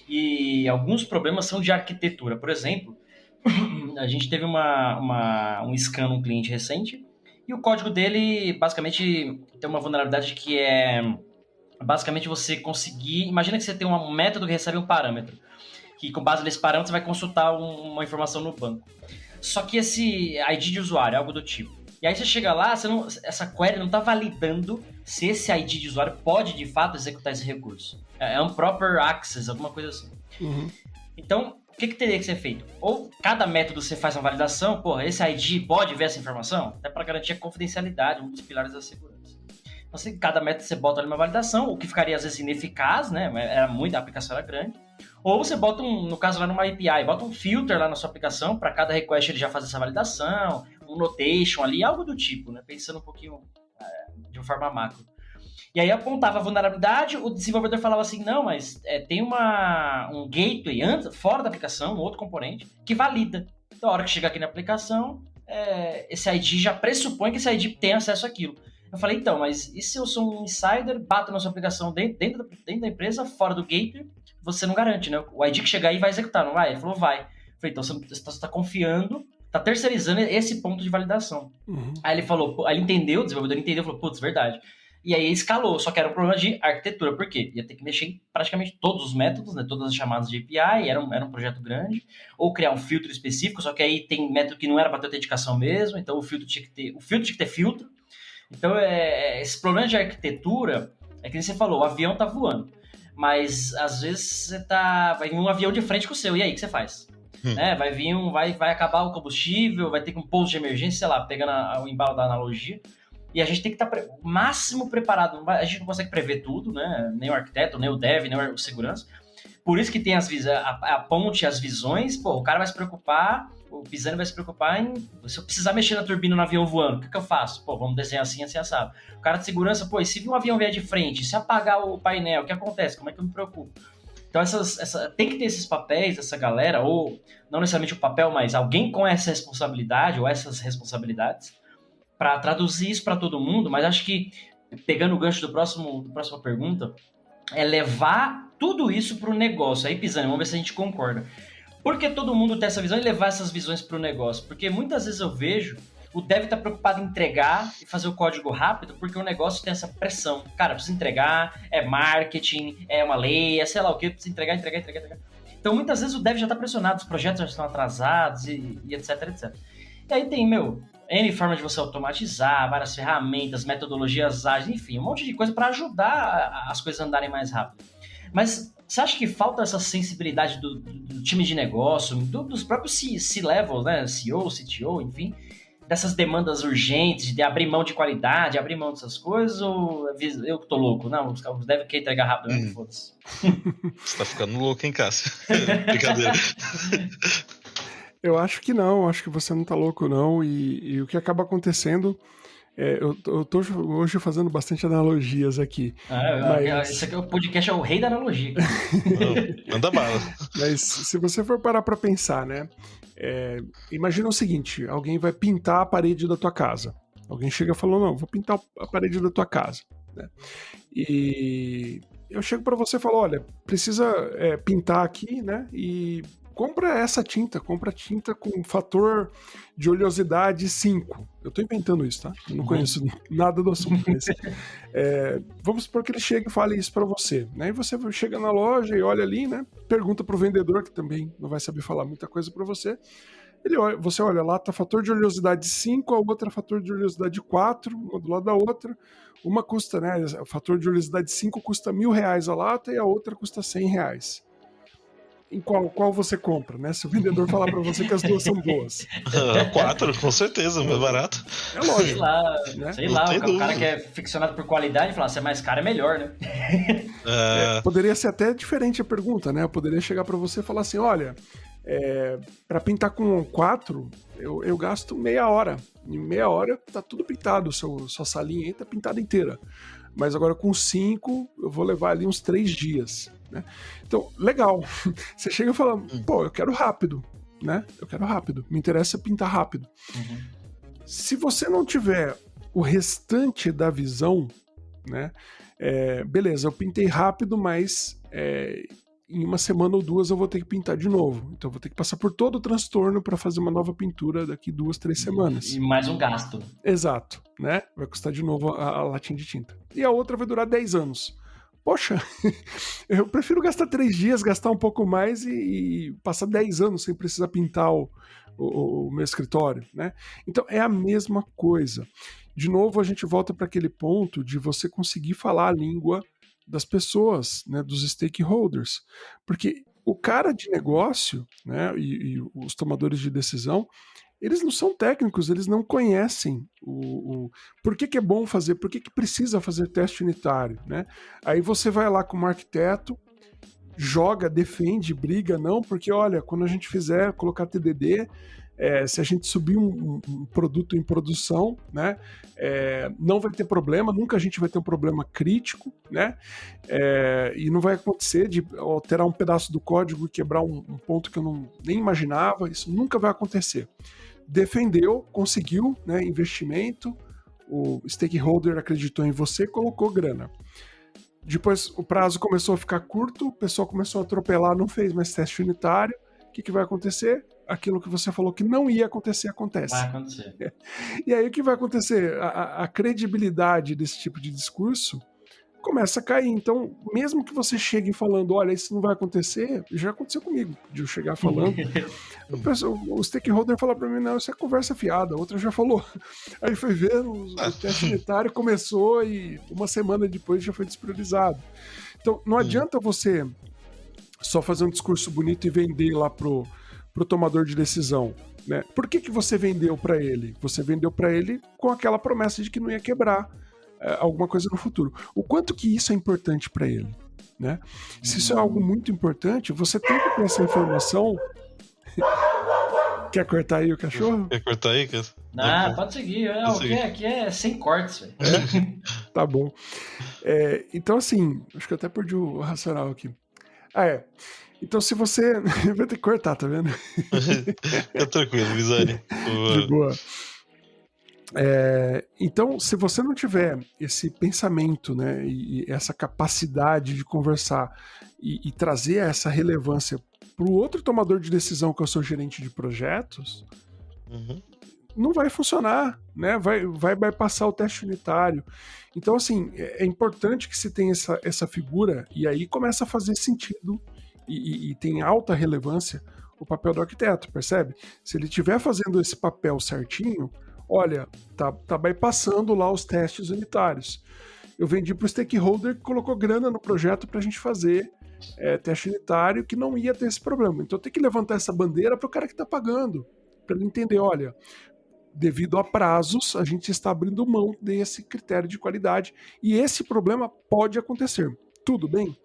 E alguns problemas são de arquitetura. Por exemplo, a gente teve uma, uma, um scan num cliente recente e o código dele basicamente tem uma vulnerabilidade que é basicamente você conseguir. Imagina que você tem um método que recebe um parâmetro que com base nesse parâmetro você vai consultar um, uma informação no banco. Só que esse ID de usuário, algo do tipo. E aí você chega lá, você não, essa query não está validando se esse ID de usuário pode de fato executar esse recurso. É, é um proper access, alguma coisa assim. Uhum. Então, o que, que, teria que ser feito? Ou cada método você faz uma validação, porra, esse ID pode ver essa informação? Até para garantir a confidencialidade, um dos pilares da segurança. Então, cada método você bota ali uma validação, o que ficaria às vezes ineficaz, né? Era muito, a aplicação era grande. Ou você bota um, no caso lá numa API, bota um filter lá na sua aplicação, para cada request ele já fazer essa validação, um notation ali, algo do tipo, né? Pensando um pouquinho é, de uma forma macro. E aí apontava a vulnerabilidade, o desenvolvedor falava assim, não, mas é, tem uma, um gateway antes, fora da aplicação, um outro componente, que valida. Então, a hora que chegar aqui na aplicação, é, esse ID já pressupõe que esse ID tem acesso àquilo. Eu falei, então, mas e se eu sou um insider, bato na sua aplicação dentro, dentro, dentro da empresa, fora do gateway, você não garante, né? O ID que chegar aí vai executar, não vai? Ele falou, vai. Eu falei, então você está tá confiando, está terceirizando esse ponto de validação. Uhum. Aí ele falou, aí ele entendeu, o desenvolvedor entendeu, falou, putz, verdade. E aí escalou, só que era um problema de arquitetura, por quê? Ia ter que mexer em praticamente todos os métodos, né? Todas as chamadas de API, era um, era um projeto grande, ou criar um filtro específico, só que aí tem método que não era para ter autenticação mesmo, então o filtro tinha que ter. O filtro tinha que ter filtro. Então, é, esse problema de arquitetura é que você falou, o avião tá voando mas às vezes você tá. Vai vir um avião de frente com o seu, e aí, o que você faz? Hum. Né? Vai vir um. Vai, vai acabar o combustível, vai ter um pouso de emergência, sei lá, pegando a, o embalo da analogia. E a gente tem que estar tá o máximo preparado. A gente não consegue prever tudo, né? Nem o arquiteto, nem o dev, nem o segurança. Por isso que tem as a, a ponte, as visões. Pô, o cara vai se preocupar o Pisani vai se preocupar em. Se eu precisar mexer na turbina no avião voando, o que, que eu faço? Pô, vamos desenhar assim, assim, assado. O cara de segurança, pô, e se um avião vier de frente, se apagar o painel, o que acontece? Como é que eu me preocupo? Então essas, essa, tem que ter esses papéis, essa galera, ou não necessariamente o papel, mas alguém com essa responsabilidade ou essas responsabilidades para traduzir isso para todo mundo. Mas acho que pegando o gancho do próximo, da próxima pergunta, é levar tudo isso para o negócio. Aí, Pisani, vamos ver se a gente concorda. Por que todo mundo tem essa visão e levar essas visões para o negócio? Porque muitas vezes eu vejo o dev tá preocupado em entregar e fazer o código rápido porque o negócio tem essa pressão. Cara, precisa entregar, é marketing, é uma lei, é sei lá o que, precisa entregar, entregar, entregar, entregar. Então muitas vezes o dev já tá pressionado, os projetos já estão atrasados e, e etc, etc. E aí tem, meu, N forma de você automatizar, várias ferramentas, metodologias ágeis, enfim, um monte de coisa para ajudar as coisas a andarem mais rápido. Mas você acha que falta essa sensibilidade do, do time de negócio, do, dos próprios C-levels, né? CEO, CTO, enfim, dessas demandas urgentes, de abrir mão de qualidade, abrir mão dessas coisas, ou eu que tô louco? Não, os caras devem querer entregar rápido mesmo, hum. foda-se. Você tá ficando louco, hein, Cássio? Brincadeira. Eu acho que não, acho que você não tá louco, não. E, e o que acaba acontecendo. É, eu, eu tô hoje fazendo bastante analogias aqui. Ah, mas... Esse aqui é o podcast é o rei da analogia. Manda bala. Mas se você for parar pra pensar, né? É, imagina o seguinte: alguém vai pintar a parede da tua casa. Alguém chega e falou: Não, vou pintar a parede da tua casa. Né? E eu chego para você e falo: Olha, precisa é, pintar aqui, né? E compra essa tinta, compra tinta com fator de oleosidade 5. Eu tô inventando isso, tá? Eu não uhum. conheço nada do assunto. É, vamos supor que ele chegue e fale isso para você. Né? E você chega na loja e olha ali, né? Pergunta pro vendedor, que também não vai saber falar muita coisa para você. Ele olha, você olha lá, tá fator de oleosidade 5, a outra fator de oleosidade 4, uma do lado da outra. Uma custa, né? O fator de oleosidade 5 custa mil reais a lata e a outra custa 100 reais em qual, qual você compra, né? Se o vendedor falar para você que as duas são boas. quatro, com certeza, mais barato. É lógico. Sei lá, né? sei lá o, cara que é ficcionado por qualidade fala, se é mais caro é melhor, né? É... É, poderia ser até diferente a pergunta, né? Eu poderia chegar para você e falar assim, olha, é, para pintar com quatro, eu, eu gasto meia hora. Em meia hora tá tudo pintado, seu, sua salinha aí tá pintada inteira. Mas agora com cinco, eu vou levar ali uns três dias. Né? Então, legal. Você chega e fala, hum. pô, eu quero rápido, né? Eu quero rápido. Me interessa pintar rápido. Uhum. Se você não tiver o restante da visão, né? É, beleza, eu pintei rápido, mas é, em uma semana ou duas eu vou ter que pintar de novo. Então eu vou ter que passar por todo o transtorno para fazer uma nova pintura daqui duas, três semanas. E mais um gasto. Exato, né? Vai custar de novo a, a latinha de tinta. E a outra vai durar 10 anos poxa, eu prefiro gastar três dias, gastar um pouco mais e, e passar dez anos sem precisar pintar o, o, o, meu escritório, né? Então é a mesma coisa. De novo, a gente volta para aquele ponto de você conseguir falar a língua das pessoas, né, dos stakeholders, porque o cara de negócio, né, e, e os tomadores de decisão, eles não são técnicos, eles não conhecem o, o por que, que, é bom fazer, por que, que precisa fazer teste unitário, né? Aí você vai lá como arquiteto, joga, defende, briga, não, porque olha, quando a gente fizer colocar TDD, é, se a gente subir um, um, produto em produção, né, é, não vai ter problema, nunca a gente vai ter um problema crítico, né, é, e não vai acontecer de alterar um pedaço do código e quebrar um, um ponto que eu não, nem imaginava, isso nunca vai acontecer defendeu, conseguiu né, investimento, o stakeholder acreditou em você, colocou grana. Depois o prazo começou a ficar curto, o pessoal começou a atropelar, não fez mais teste unitário. O que, que vai acontecer? Aquilo que você falou que não ia acontecer, acontece. Vai acontecer. E aí o que vai acontecer? A, a credibilidade desse tipo de discurso começa a cair. Então, mesmo que você chegue falando, olha, isso não vai acontecer, já aconteceu comigo, de eu chegar falando. o, o stakeholder fala para mim, não, isso é conversa fiada, a outra já falou. Aí foi ver, o, o teste unitário começou e uma semana depois já foi despriorizado. Então, não adianta você só fazer um discurso bonito e vender lá pro, pro tomador de decisão. Né? Por que, que você vendeu para ele? Você vendeu para ele com aquela promessa de que não ia quebrar alguma coisa no futuro. O quanto que isso é importante para ele, né? Se isso é algo muito importante, você tem que ter essa informação. Quer cortar aí o cachorro? Quer cortar aí? Quer... Ah, pode seguir. É, o que é, aqui é sem cortes, velho. É? tá bom. É, então, assim, acho que eu até perdi o racional aqui. Ah, é. Então, se você. Vai ter que cortar, tá vendo? Fica tranquilo, Visani. De boa. É, então, se você não tiver esse pensamento, né, e, essa capacidade de conversar e, e trazer essa relevância para o outro tomador de decisão, que é o seu gerente de projetos, uhum. não vai funcionar, né? Vai, vai, vai passar o teste unitário. Então, assim, é, é importante que se tenha essa, essa figura, e aí começa a fazer sentido e, e, e tem alta relevância o papel do arquiteto, percebe? Se ele estiver fazendo esse papel certinho, olha, tá, tá bypassando lá os testes unitários. Eu vendi para o stakeholder que colocou grana no projeto para a gente fazer é, teste unitário que não ia ter esse problema. Então tem que levantar essa bandeira para o cara que está pagando, para ele entender, olha, devido a prazos, a gente está abrindo mão desse critério de qualidade e esse problema pode acontecer. Tudo bem?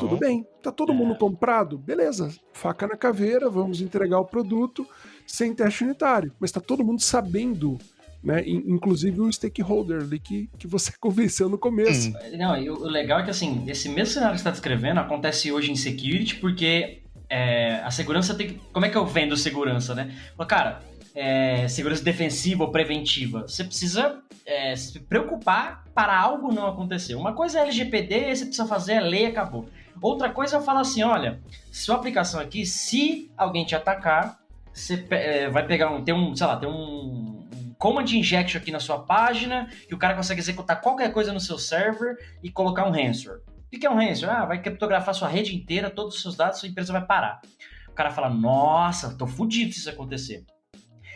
Tudo bem. Tá todo mundo é. comprado? Beleza. Faca na caveira, vamos entregar o produto sem teste unitário. Mas tá todo mundo sabendo né? Inclusive o stakeholder ali que, que você convenceu no começo. Não, e o legal é que assim, esse mesmo cenário que você está descrevendo acontece hoje em security, porque é, a segurança tem que. Como é que eu vendo segurança, né? Cara, é, segurança defensiva ou preventiva. Você precisa é, se preocupar para algo não acontecer. Uma coisa é LGPD, você precisa fazer a lei acabou. Outra coisa é falar assim: olha, sua aplicação aqui, se alguém te atacar, você é, vai pegar um. Tem um, sei lá, tem um command injection aqui na sua página, que o cara consegue executar qualquer coisa no seu server e colocar um ransomware. O que é um ransomware? Ah, vai criptografar sua rede inteira, todos os seus dados, sua empresa vai parar. O cara fala, nossa, tô fudido se isso acontecer.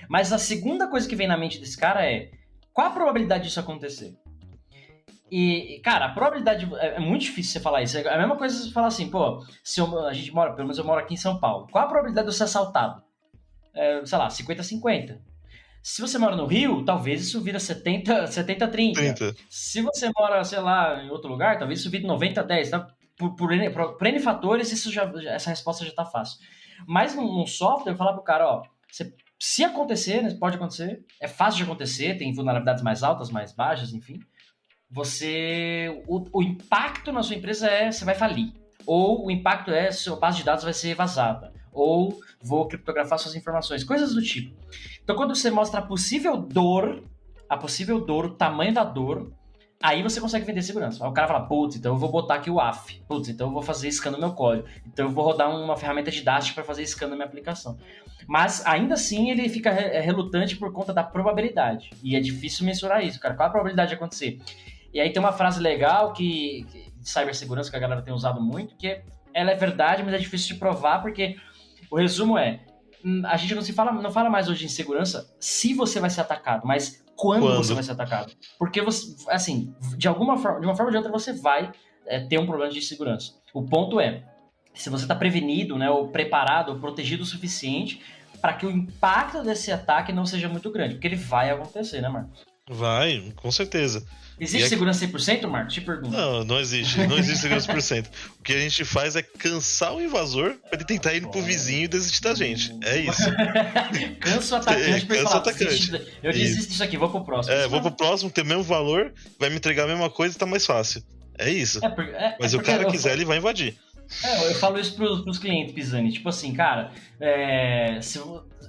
Mas a segunda coisa que vem na mente desse cara é, qual a probabilidade disso acontecer? E, cara, a probabilidade. É, é muito difícil você falar isso. É a mesma coisa você falar assim, pô, se eu, a gente mora, pelo menos eu moro aqui em São Paulo. Qual a probabilidade de eu ser assaltado? É, sei lá, 50-50. Se você mora no Rio, talvez isso vira 70, 70 30. 30. Se você mora, sei lá, em outro lugar, talvez isso vire 90 10. Tá? Por, por, N, por, por N fatores, isso já, essa resposta já está fácil. Mas num, software, eu falar pro cara, ó, você, se acontecer, né, pode acontecer, é fácil de acontecer, tem vulnerabilidades mais altas, mais baixas, enfim. Você. O, o impacto na sua empresa é você vai falir. Ou o impacto é sua base de dados vai ser vazada ou vou criptografar suas informações, coisas do tipo. Então, quando você mostra a possível dor, a possível dor, o tamanho da dor, aí você consegue vender segurança. Aí o cara fala, putz, então eu vou botar aqui o AF, putz, então eu vou fazer scan no meu código, então eu vou rodar uma ferramenta de Dash para fazer scan na minha aplicação. Mas ainda assim ele fica é, relutante por conta da probabilidade. E é difícil mensurar isso, cara. Qual a probabilidade de acontecer? E aí tem uma frase legal que, de cibersegurança que a galera tem usado muito, que é, ela é verdade, mas é difícil de provar porque o resumo é: hum, a gente não se fala, não fala mais hoje em segurança se você vai ser atacado, mas quando, quando? você vai ser atacado. Porque você, assim, de alguma forma, de uma forma ou de outra, você vai é, ter um problema de segurança. O ponto é, se você está prevenido, né, ou preparado, ou protegido o suficiente para que o impacto desse ataque não seja muito grande, porque ele vai acontecer, né, Marcos? Vai, com certeza. Existe segurança 100%, Marcos? Te pergunto. Não, não existe. Não existe segurança 100%. o que a gente faz é cansar o invasor para ele tentar ir pro vizinho e desistir da gente. É isso. Cansa o atacante pra Cansa o atacante. Eu desisto disso aqui, vou pro próximo. É, vou pro próximo, tem o mesmo valor, vai me entregar a mesma coisa e tá mais fácil. É isso. É, é, Mas é o cara quiser, ele vai invadir. É, eu falo isso pros, pros clientes, Pisani. Tipo assim, cara, é, se,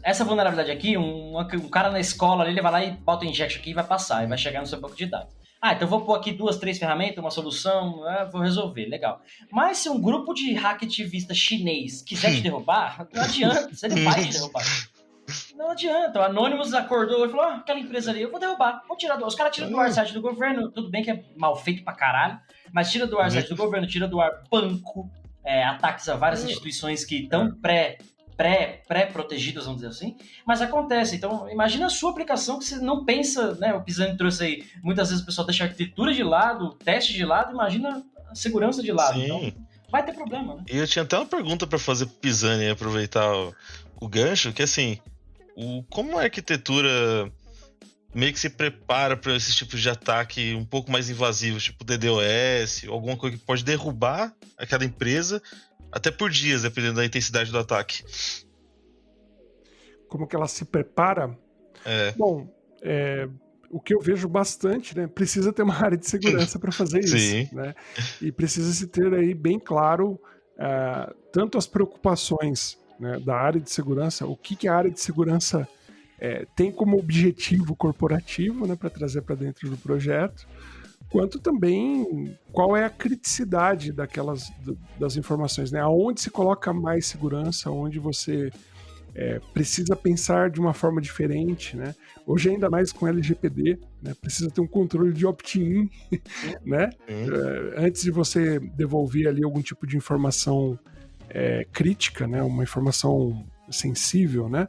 essa vulnerabilidade aqui, um, um, cara na escola ali, ele vai lá e bota o injection aqui e vai passar, e vai chegar no seu banco de dados. Ah, então vou pôr aqui duas, três ferramentas, uma solução, ah, vou resolver, legal. Mas se um grupo de hack ativista chinês quiser te derrubar, não adianta, ele vai te derrubar. Não adianta. O Anonymous acordou e falou: ah, aquela empresa ali, eu vou derrubar. Vou tirar do... Os caras tiram do ar site do governo, tudo bem que é mal feito pra caralho, mas tira do ar site do governo, tira do ar banco, é, ataques a várias instituições que estão pré pré, pré-protegidas, vamos dizer assim, mas acontece. Então, imagina a sua aplicação que você não pensa, né? O Pisani trouxe aí, muitas vezes o pessoal deixa a arquitetura de lado, o teste de lado, imagina a segurança de lado. Sim. Então, vai ter problema, né? E eu tinha até uma pergunta para fazer pro Pisani aproveitar o, o gancho, que assim, o, como a arquitetura meio que se prepara para esses tipos de ataque um pouco mais invasivos, tipo DDoS, alguma coisa que pode derrubar aquela empresa até por dias, dependendo da intensidade do ataque. Como que ela se prepara? É. Bom, é, o que eu vejo bastante, né? Precisa ter uma área de segurança para fazer isso, Sim. né? E precisa se ter aí bem claro uh, tanto as preocupações né, da área de segurança, o que, que a área de segurança é, tem como objetivo corporativo né, para trazer para dentro do projeto, quanto também qual é a criticidade daquelas das informações, né? Aonde se coloca mais segurança, onde você é, precisa pensar de uma forma diferente, né? Hoje ainda mais com LGPD, né? Precisa ter um controle de opt-in, né? É, antes de você devolver ali algum tipo de informação é, crítica, né? Uma informação sensível, né?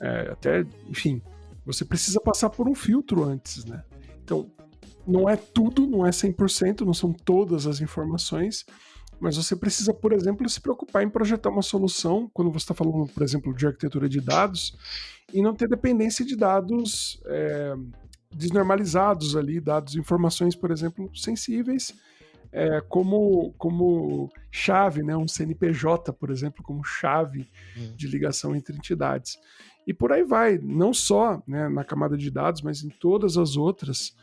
É, até, enfim, você precisa passar por um filtro antes, né? Então, não é tudo, não é 100%, não são todas as informações, mas você precisa, por exemplo, se preocupar em projetar uma solução, quando você está falando, por exemplo, de arquitetura de dados, e não ter dependência de dados é, desnormalizados ali, dados, informações, por exemplo, sensíveis, é, como, como chave, né? um CNPJ, por exemplo, como chave hum. de ligação entre entidades. E por aí vai, não só né, na camada de dados, mas em todas as outras,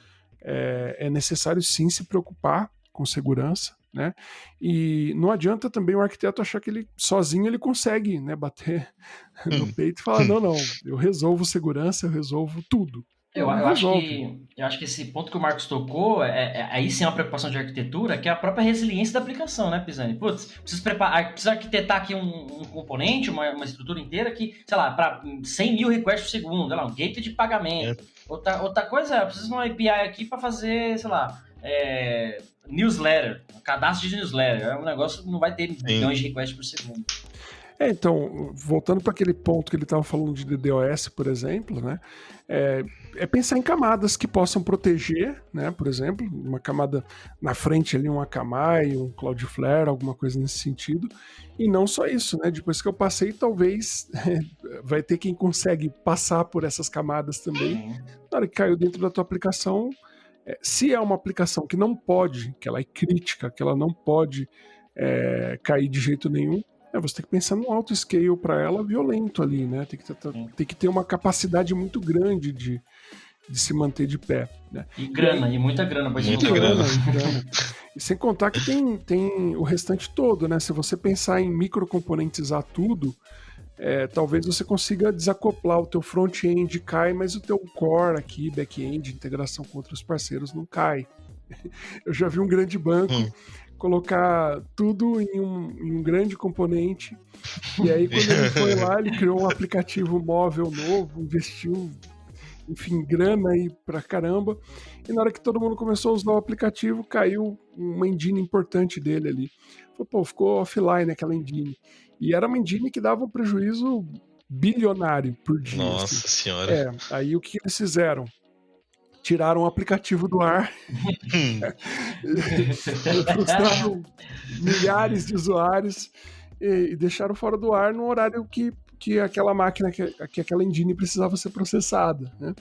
é, é necessário sim se preocupar com segurança, né? E não adianta também o arquiteto achar que ele sozinho ele consegue, né, bater no hum. peito e falar não, não, eu resolvo segurança, eu resolvo tudo. Eu, eu acho que, eu acho que esse ponto que o Marcos tocou, é, é, aí sim é uma preocupação de arquitetura, que é a própria resiliência da aplicação, né, Pisani? Putz, preciso, preparar, preciso arquitetar aqui um, um componente, uma, uma, estrutura inteira que, sei lá, para 100 mil requests por segundo, lá, um gateway de pagamento. É. Outra, outra coisa é, eu preciso de uma API aqui para fazer, sei lá, é, newsletter, cadastro de newsletter. É um negócio que não vai ter Sim. milhões de requests por segundo. É, então, voltando para aquele ponto que ele estava falando de DDoS, por exemplo, né? É, é, pensar em camadas que possam proteger, né? Por exemplo, uma camada na frente ali, um Akamai, um Cloudflare, alguma coisa nesse sentido. E não só isso, né? Depois que eu passei, talvez vai ter quem consegue passar por essas camadas também. Na hora que caiu dentro da tua aplicação, é, se é uma aplicação que não pode, que ela é crítica, que ela não pode é, cair de jeito nenhum, é, você tem que pensar num alto scale para ela violento ali, né? Tem que, ter, tem que ter uma capacidade muito grande de, de se manter de pé. Né? E grana, e, e muita grana, pode muita grana, grana. E sem contar que tem, tem o restante todo, né? Se você pensar em microcomponentizar tudo, é, talvez você consiga desacoplar o teu front-end cai, mas o teu core aqui, back-end, integração com outros parceiros não cai. Eu já vi um grande banco hum. Colocar tudo em um, em um, grande componente e aí quando ele foi lá ele criou um aplicativo móvel novo, investiu enfim, grana aí pra caramba. E na hora que todo mundo começou a usar o aplicativo, caiu uma engine importante dele ali. Pô, ficou offline aquela engine. E era uma engine que dava um prejuízo bilionário por dia. Nossa assim. senhora. É, aí o que eles fizeram? Tiraram o aplicativo do ar. frustraram milhares de usuários e, e, deixaram fora do ar no horário que, que aquela máquina, que, que aquela engine precisava ser processada. Né?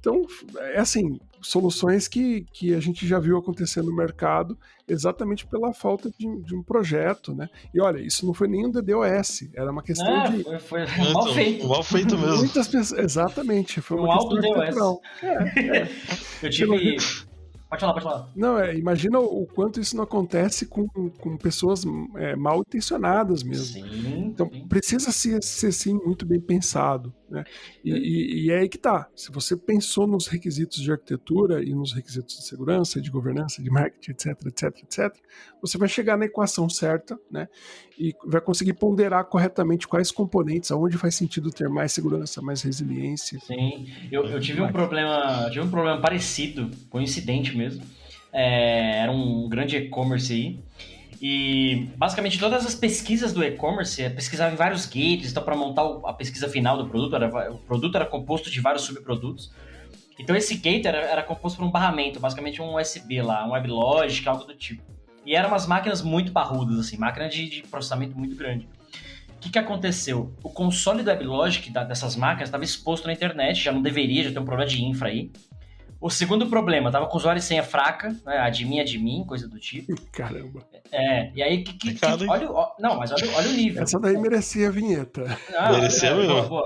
Então, é assim, soluções que, que a gente já viu acontecer no mercado exatamente pela falta de, de um projeto, né? E olha, isso não foi nem um DDoS, era uma questão é, de... Foi, foi mal feito. Mal feito mesmo. Muitas pessoas, exatamente, foi uma um questão É, é. Eu tive... Pode falar, pode falar. Não, é, imagina o quanto isso não acontece com, com pessoas é, mal intencionadas mesmo. Sim, então sim. precisa ser, ser sim muito bem pensado. Né? E, e, e, é aí que tá. Se você pensou nos requisitos de arquitetura e nos requisitos de segurança, de governança, de marketing, etc, etc, etc, você vai chegar na equação certa, né? E vai conseguir ponderar corretamente quais componentes, aonde faz sentido ter mais segurança, mais resiliência. Sim, eu, eu tive um problema, tive um problema parecido, coincidente mesmo. É, era um grande e-commerce aí. E basicamente todas as pesquisas do e-commerce é pesquisava em vários gates, então para montar a pesquisa final do produto, era, o produto era composto de vários subprodutos. Então esse gate era, era composto por um barramento, basicamente um USB lá, um WebLogic, algo do tipo. E eram umas máquinas muito parrudas, assim, máquina de, de processamento muito grande. O que, que aconteceu? O console do WebLogic da, dessas máquinas estava exposto na internet, já não deveria, já tem um problema de infra aí. O segundo problema, tava com usuário e senha fraca, né? Admin, admin, coisa do tipo. Caramba. É, e aí que. que, que olha, ó, não, mas olha, olha, o nível. Essa daí merecia a vinheta. Ah, merecia mesmo.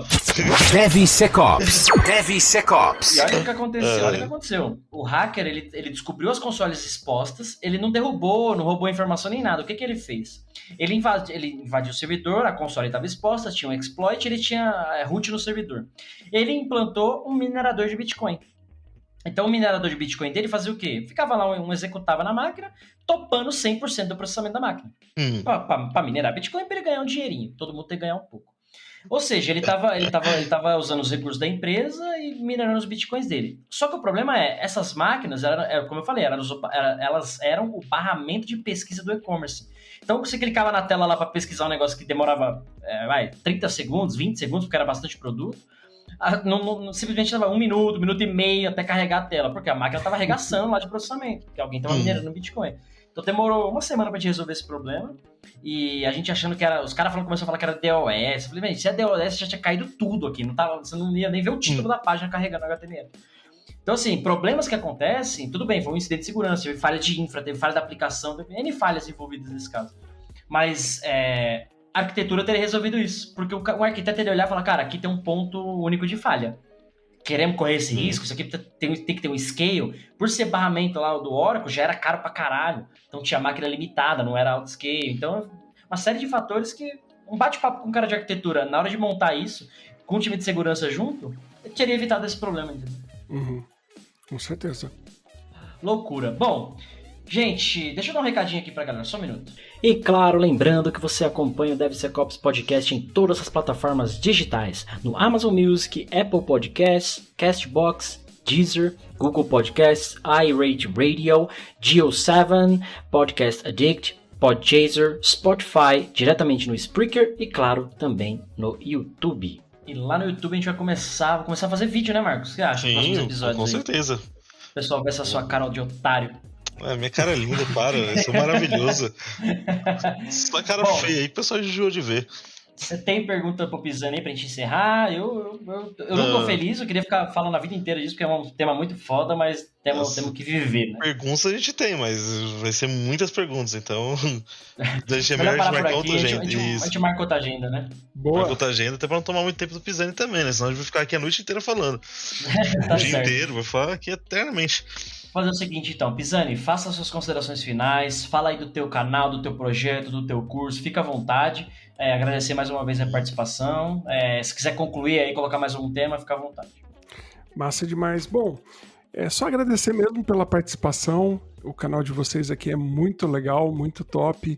DevSecOps. DevSecOps. E olha o que aconteceu, olha o que aconteceu. O hacker, ele, ele descobriu as consoles expostas, ele não derrubou, não roubou informação nem nada. O que, que ele fez? Ele, invadi, ele invadiu o servidor, a console estava exposta, tinha um exploit, ele tinha é, root no servidor. Ele implantou um minerador de Bitcoin. Então o minerador de Bitcoin dele fazia o quê? Ficava lá, um executava na máquina, topando 100% do processamento da máquina. Hum. Para minerar Bitcoin, para ele ganhar um dinheirinho. Todo mundo tem que ganhar um pouco. Ou seja, ele estava ele tava, ele tava usando os recursos da empresa e minerando os bitcoins dele. Só que o problema é, essas máquinas, eram, eram como eu falei, eram, elas eram o barramento de pesquisa do e-commerce. Então você clicava na tela lá para pesquisar um negócio que demorava é, vai, 30 segundos, 20 segundos, porque era bastante produto. Não, não, simplesmente leva um minuto, um minuto e meio até carregar a tela, porque a máquina estava arregaçando lá de processamento, porque alguém estava minerando Bitcoin. Então demorou uma semana pra gente resolver esse problema. E a gente achando que era. Os caras começaram a falar que era DOS. Eu falei, se é DOS, já tinha caído tudo aqui. Não tava, você não ia nem ver o título hum. da página carregando HTML. Então, assim, problemas que acontecem, tudo bem, foi um incidente de segurança, teve falha de infra, teve falha da aplicação, teve N falhas envolvidas nesse caso. Mas é, a arquitetura teria resolvido isso. Porque o, o arquiteto teria olhar e falar, cara, aqui tem um ponto único de falha queremos correr esse risco, isso aqui tem, tem, que ter um scale. Por ser barramento lá do Oracle, já era caro pra caralho. Então tinha máquina limitada, não era auto scale. Então, uma série de fatores que um bate-papo com um cara de arquitetura, na hora de montar isso, com um time de segurança junto, teria evitado esse problema, entendeu? Uhum. Com certeza. Loucura. Bom, Gente, deixa eu dar um recadinho aqui pra galera, só um minuto. E claro, lembrando que você acompanha o DevSecOps Podcast em todas as plataformas digitais, no Amazon Music, Apple Podcasts, Castbox, Deezer, Google Podcasts, iRate Radio, Geo7, Podcast Addict, Podchaser, Spotify, diretamente no Spreaker e claro, também no YouTube. E lá no YouTube a gente vai começar, vai começar a fazer vídeo, né, Marcos? O que acha? Sim, com aí? certeza. O pessoal vê essa sua cara de otário. É, minha cara é linda, para, eu sou maravilhoso. Essa cara Bom, feia aí, o pessoal enjoou de ver. Você tem pergunta pro Pisani aí pra gente encerrar? Eu, eu, eu, eu não tô feliz, eu queria ficar falando a vida inteira disso, porque é um tema muito foda, mas temos, temos que viver, né? Perguntas a gente tem, mas vai ser muitas perguntas, então. Deixa melhor a gente marcar outra agenda. A gente, a gente marca outra agenda, né? Boa. Marca outra agenda, até pra não tomar muito tempo do Pisani também, né? Senão a gente vai ficar aqui a noite inteira falando. tá o dia certo. inteiro, vai falar aqui eternamente fazer o seguinte então, Pisani, faça suas considerações finais, fala aí do teu canal, do teu projeto, do teu curso, fica à vontade. É, agradecer mais uma vez a participação. É, se quiser concluir aí, colocar mais um tema, fica à vontade. Massa demais. Bom, é só agradecer mesmo pela participação. O canal de vocês aqui é muito legal, muito top.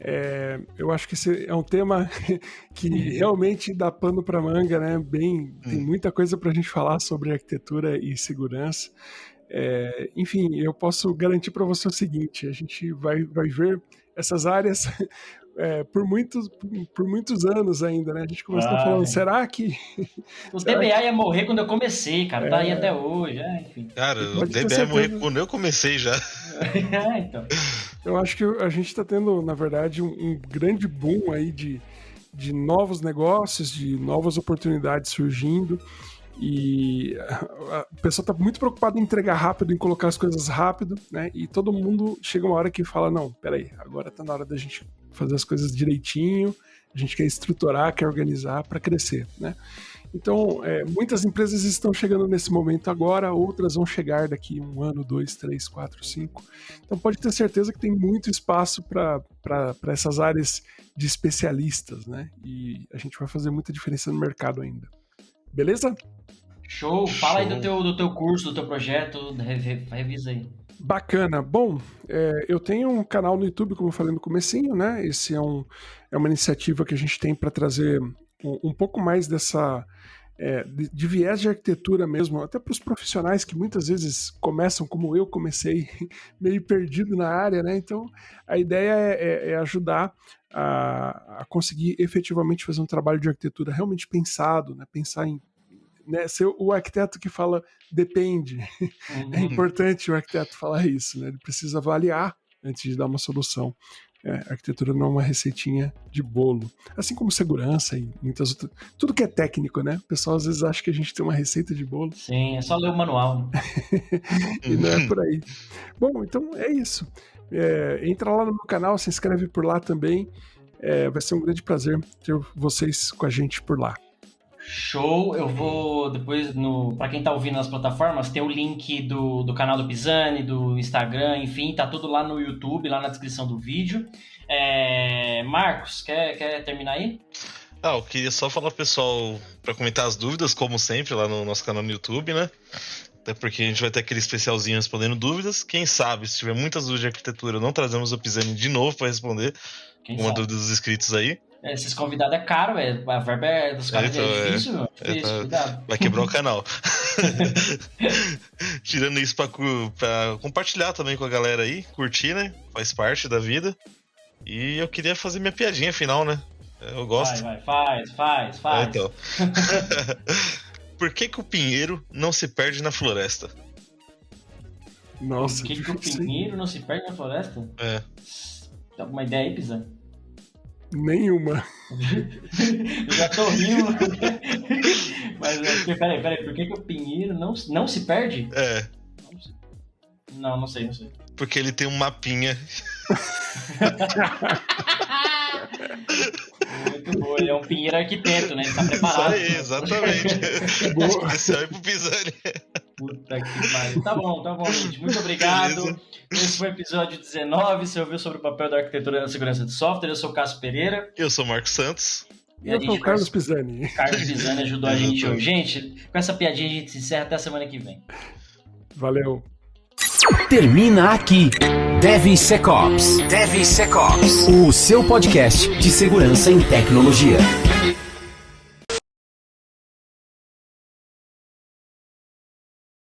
É, eu acho que esse é um tema que realmente dá pano para manga, né? Bem, tem hum. muita coisa para a gente falar sobre arquitetura e segurança. É, enfim, eu posso garantir para você o seguinte: a gente vai, vai ver essas áreas é, por, muitos, por muitos anos ainda, né? A gente começou ah, falando, será que. O será DBA que... ia morrer quando eu comecei, cara. É... Tá aí até hoje, é, enfim. Cara, o DBA ia morrer quando eu comecei já. é, então. Eu acho que a gente está tendo, na verdade, um, um grande boom aí de, de novos negócios, de novas oportunidades surgindo. E a pessoa está muito preocupada em entregar rápido, em colocar as coisas rápido, né? E todo mundo chega uma hora que fala: não, peraí, agora está na hora da gente fazer as coisas direitinho, a gente quer estruturar, quer organizar para crescer, né? Então, é, muitas empresas estão chegando nesse momento agora, outras vão chegar daqui um ano, dois, três, quatro, cinco. Então, pode ter certeza que tem muito espaço para essas áreas de especialistas, né? E a gente vai fazer muita diferença no mercado ainda. Beleza? Show! Fala Show. aí do teu, do teu curso, do teu projeto, revisa aí. Bacana. Bom, é, eu tenho um canal no YouTube, como eu falei no comecinho, né? Esse é, um, é uma iniciativa que a gente tem para trazer um, um, pouco mais dessa... É, de, de, viés de arquitetura mesmo, até para os profissionais que muitas vezes começam como eu comecei, meio perdido na área, né? Então, a ideia é, é, é ajudar a, a, conseguir efetivamente fazer um trabalho de arquitetura realmente pensado, né? Pensar em né, ser o arquiteto que fala depende. É uhum. É importante o arquiteto falar isso, né? Ele precisa avaliar antes de dar uma solução. É, arquitetura não é uma receitinha de bolo. Assim como segurança e muitas outras. Tudo que é técnico, né? O pessoal às vezes acha que a gente tem uma receita de bolo. Sim, é só ler o manual. Né? e não é por aí. Bom, então é isso. É, entra lá no meu canal, se inscreve por lá também. É, vai ser um grande prazer ter vocês com a gente por lá. Show, eu vou depois no para quem tá ouvindo nas plataformas, tem o link do, do canal do Pisani, do Instagram, enfim, tá tudo lá no YouTube, lá na descrição do vídeo. É, Marcos, quer, quer terminar aí? Ah, eu queria só falar pro pessoal para comentar as dúvidas, como sempre, lá no nosso canal no YouTube, né? Até porque a gente vai ter aquele especialzinho respondendo dúvidas. Quem sabe, se tiver muitas dúvidas de arquitetura, não trazemos o Pisani de novo para responder Quem uma sabe? dúvida dos inscritos aí. É, esses convidados é caro, é, a verba é, dos caras é, então, é difícil, meu. É, difícil, cuidado. Vai quebrar o canal. Tirando isso pra, pra, compartilhar também com a galera aí, curtir, né? Faz parte da vida. E eu queria fazer minha piadinha final, né? Eu gosto. Vai, vai, faz, faz, faz. É, então. Por que, que o pinheiro não se perde na floresta? Nossa, Por que, que o pinheiro não se perde na floresta? É. Tem alguma ideia aí, Pisa? Nenhuma. eu já tô rindo. Mas é, peraí, peraí, por que, que o Pinheiro não, não se perde? É. Não, não sei, não sei. Porque ele tem um mapinha. Muito bom, ele é um pinheiro arquiteto, né? Ele tá preparado. Isso aí, exatamente. Especial aí pro Pisani. Puta que pariu. Tá bom, tá bom, gente. Muito obrigado. Beleza. Esse foi o episódio 19. Você ouviu sobre o papel da arquitetura na segurança de software. Eu sou o Cássio Pereira. Eu sou o Marcos Santos. E eu sou o Carlos Pisani. Carlos Pisani ajudou a gente hoje. Gente, com essa piadinha a gente se encerra até a semana que vem. Valeu. Termina aqui. DevSecOps. DevSecOps. O seu podcast de segurança em tecnologia.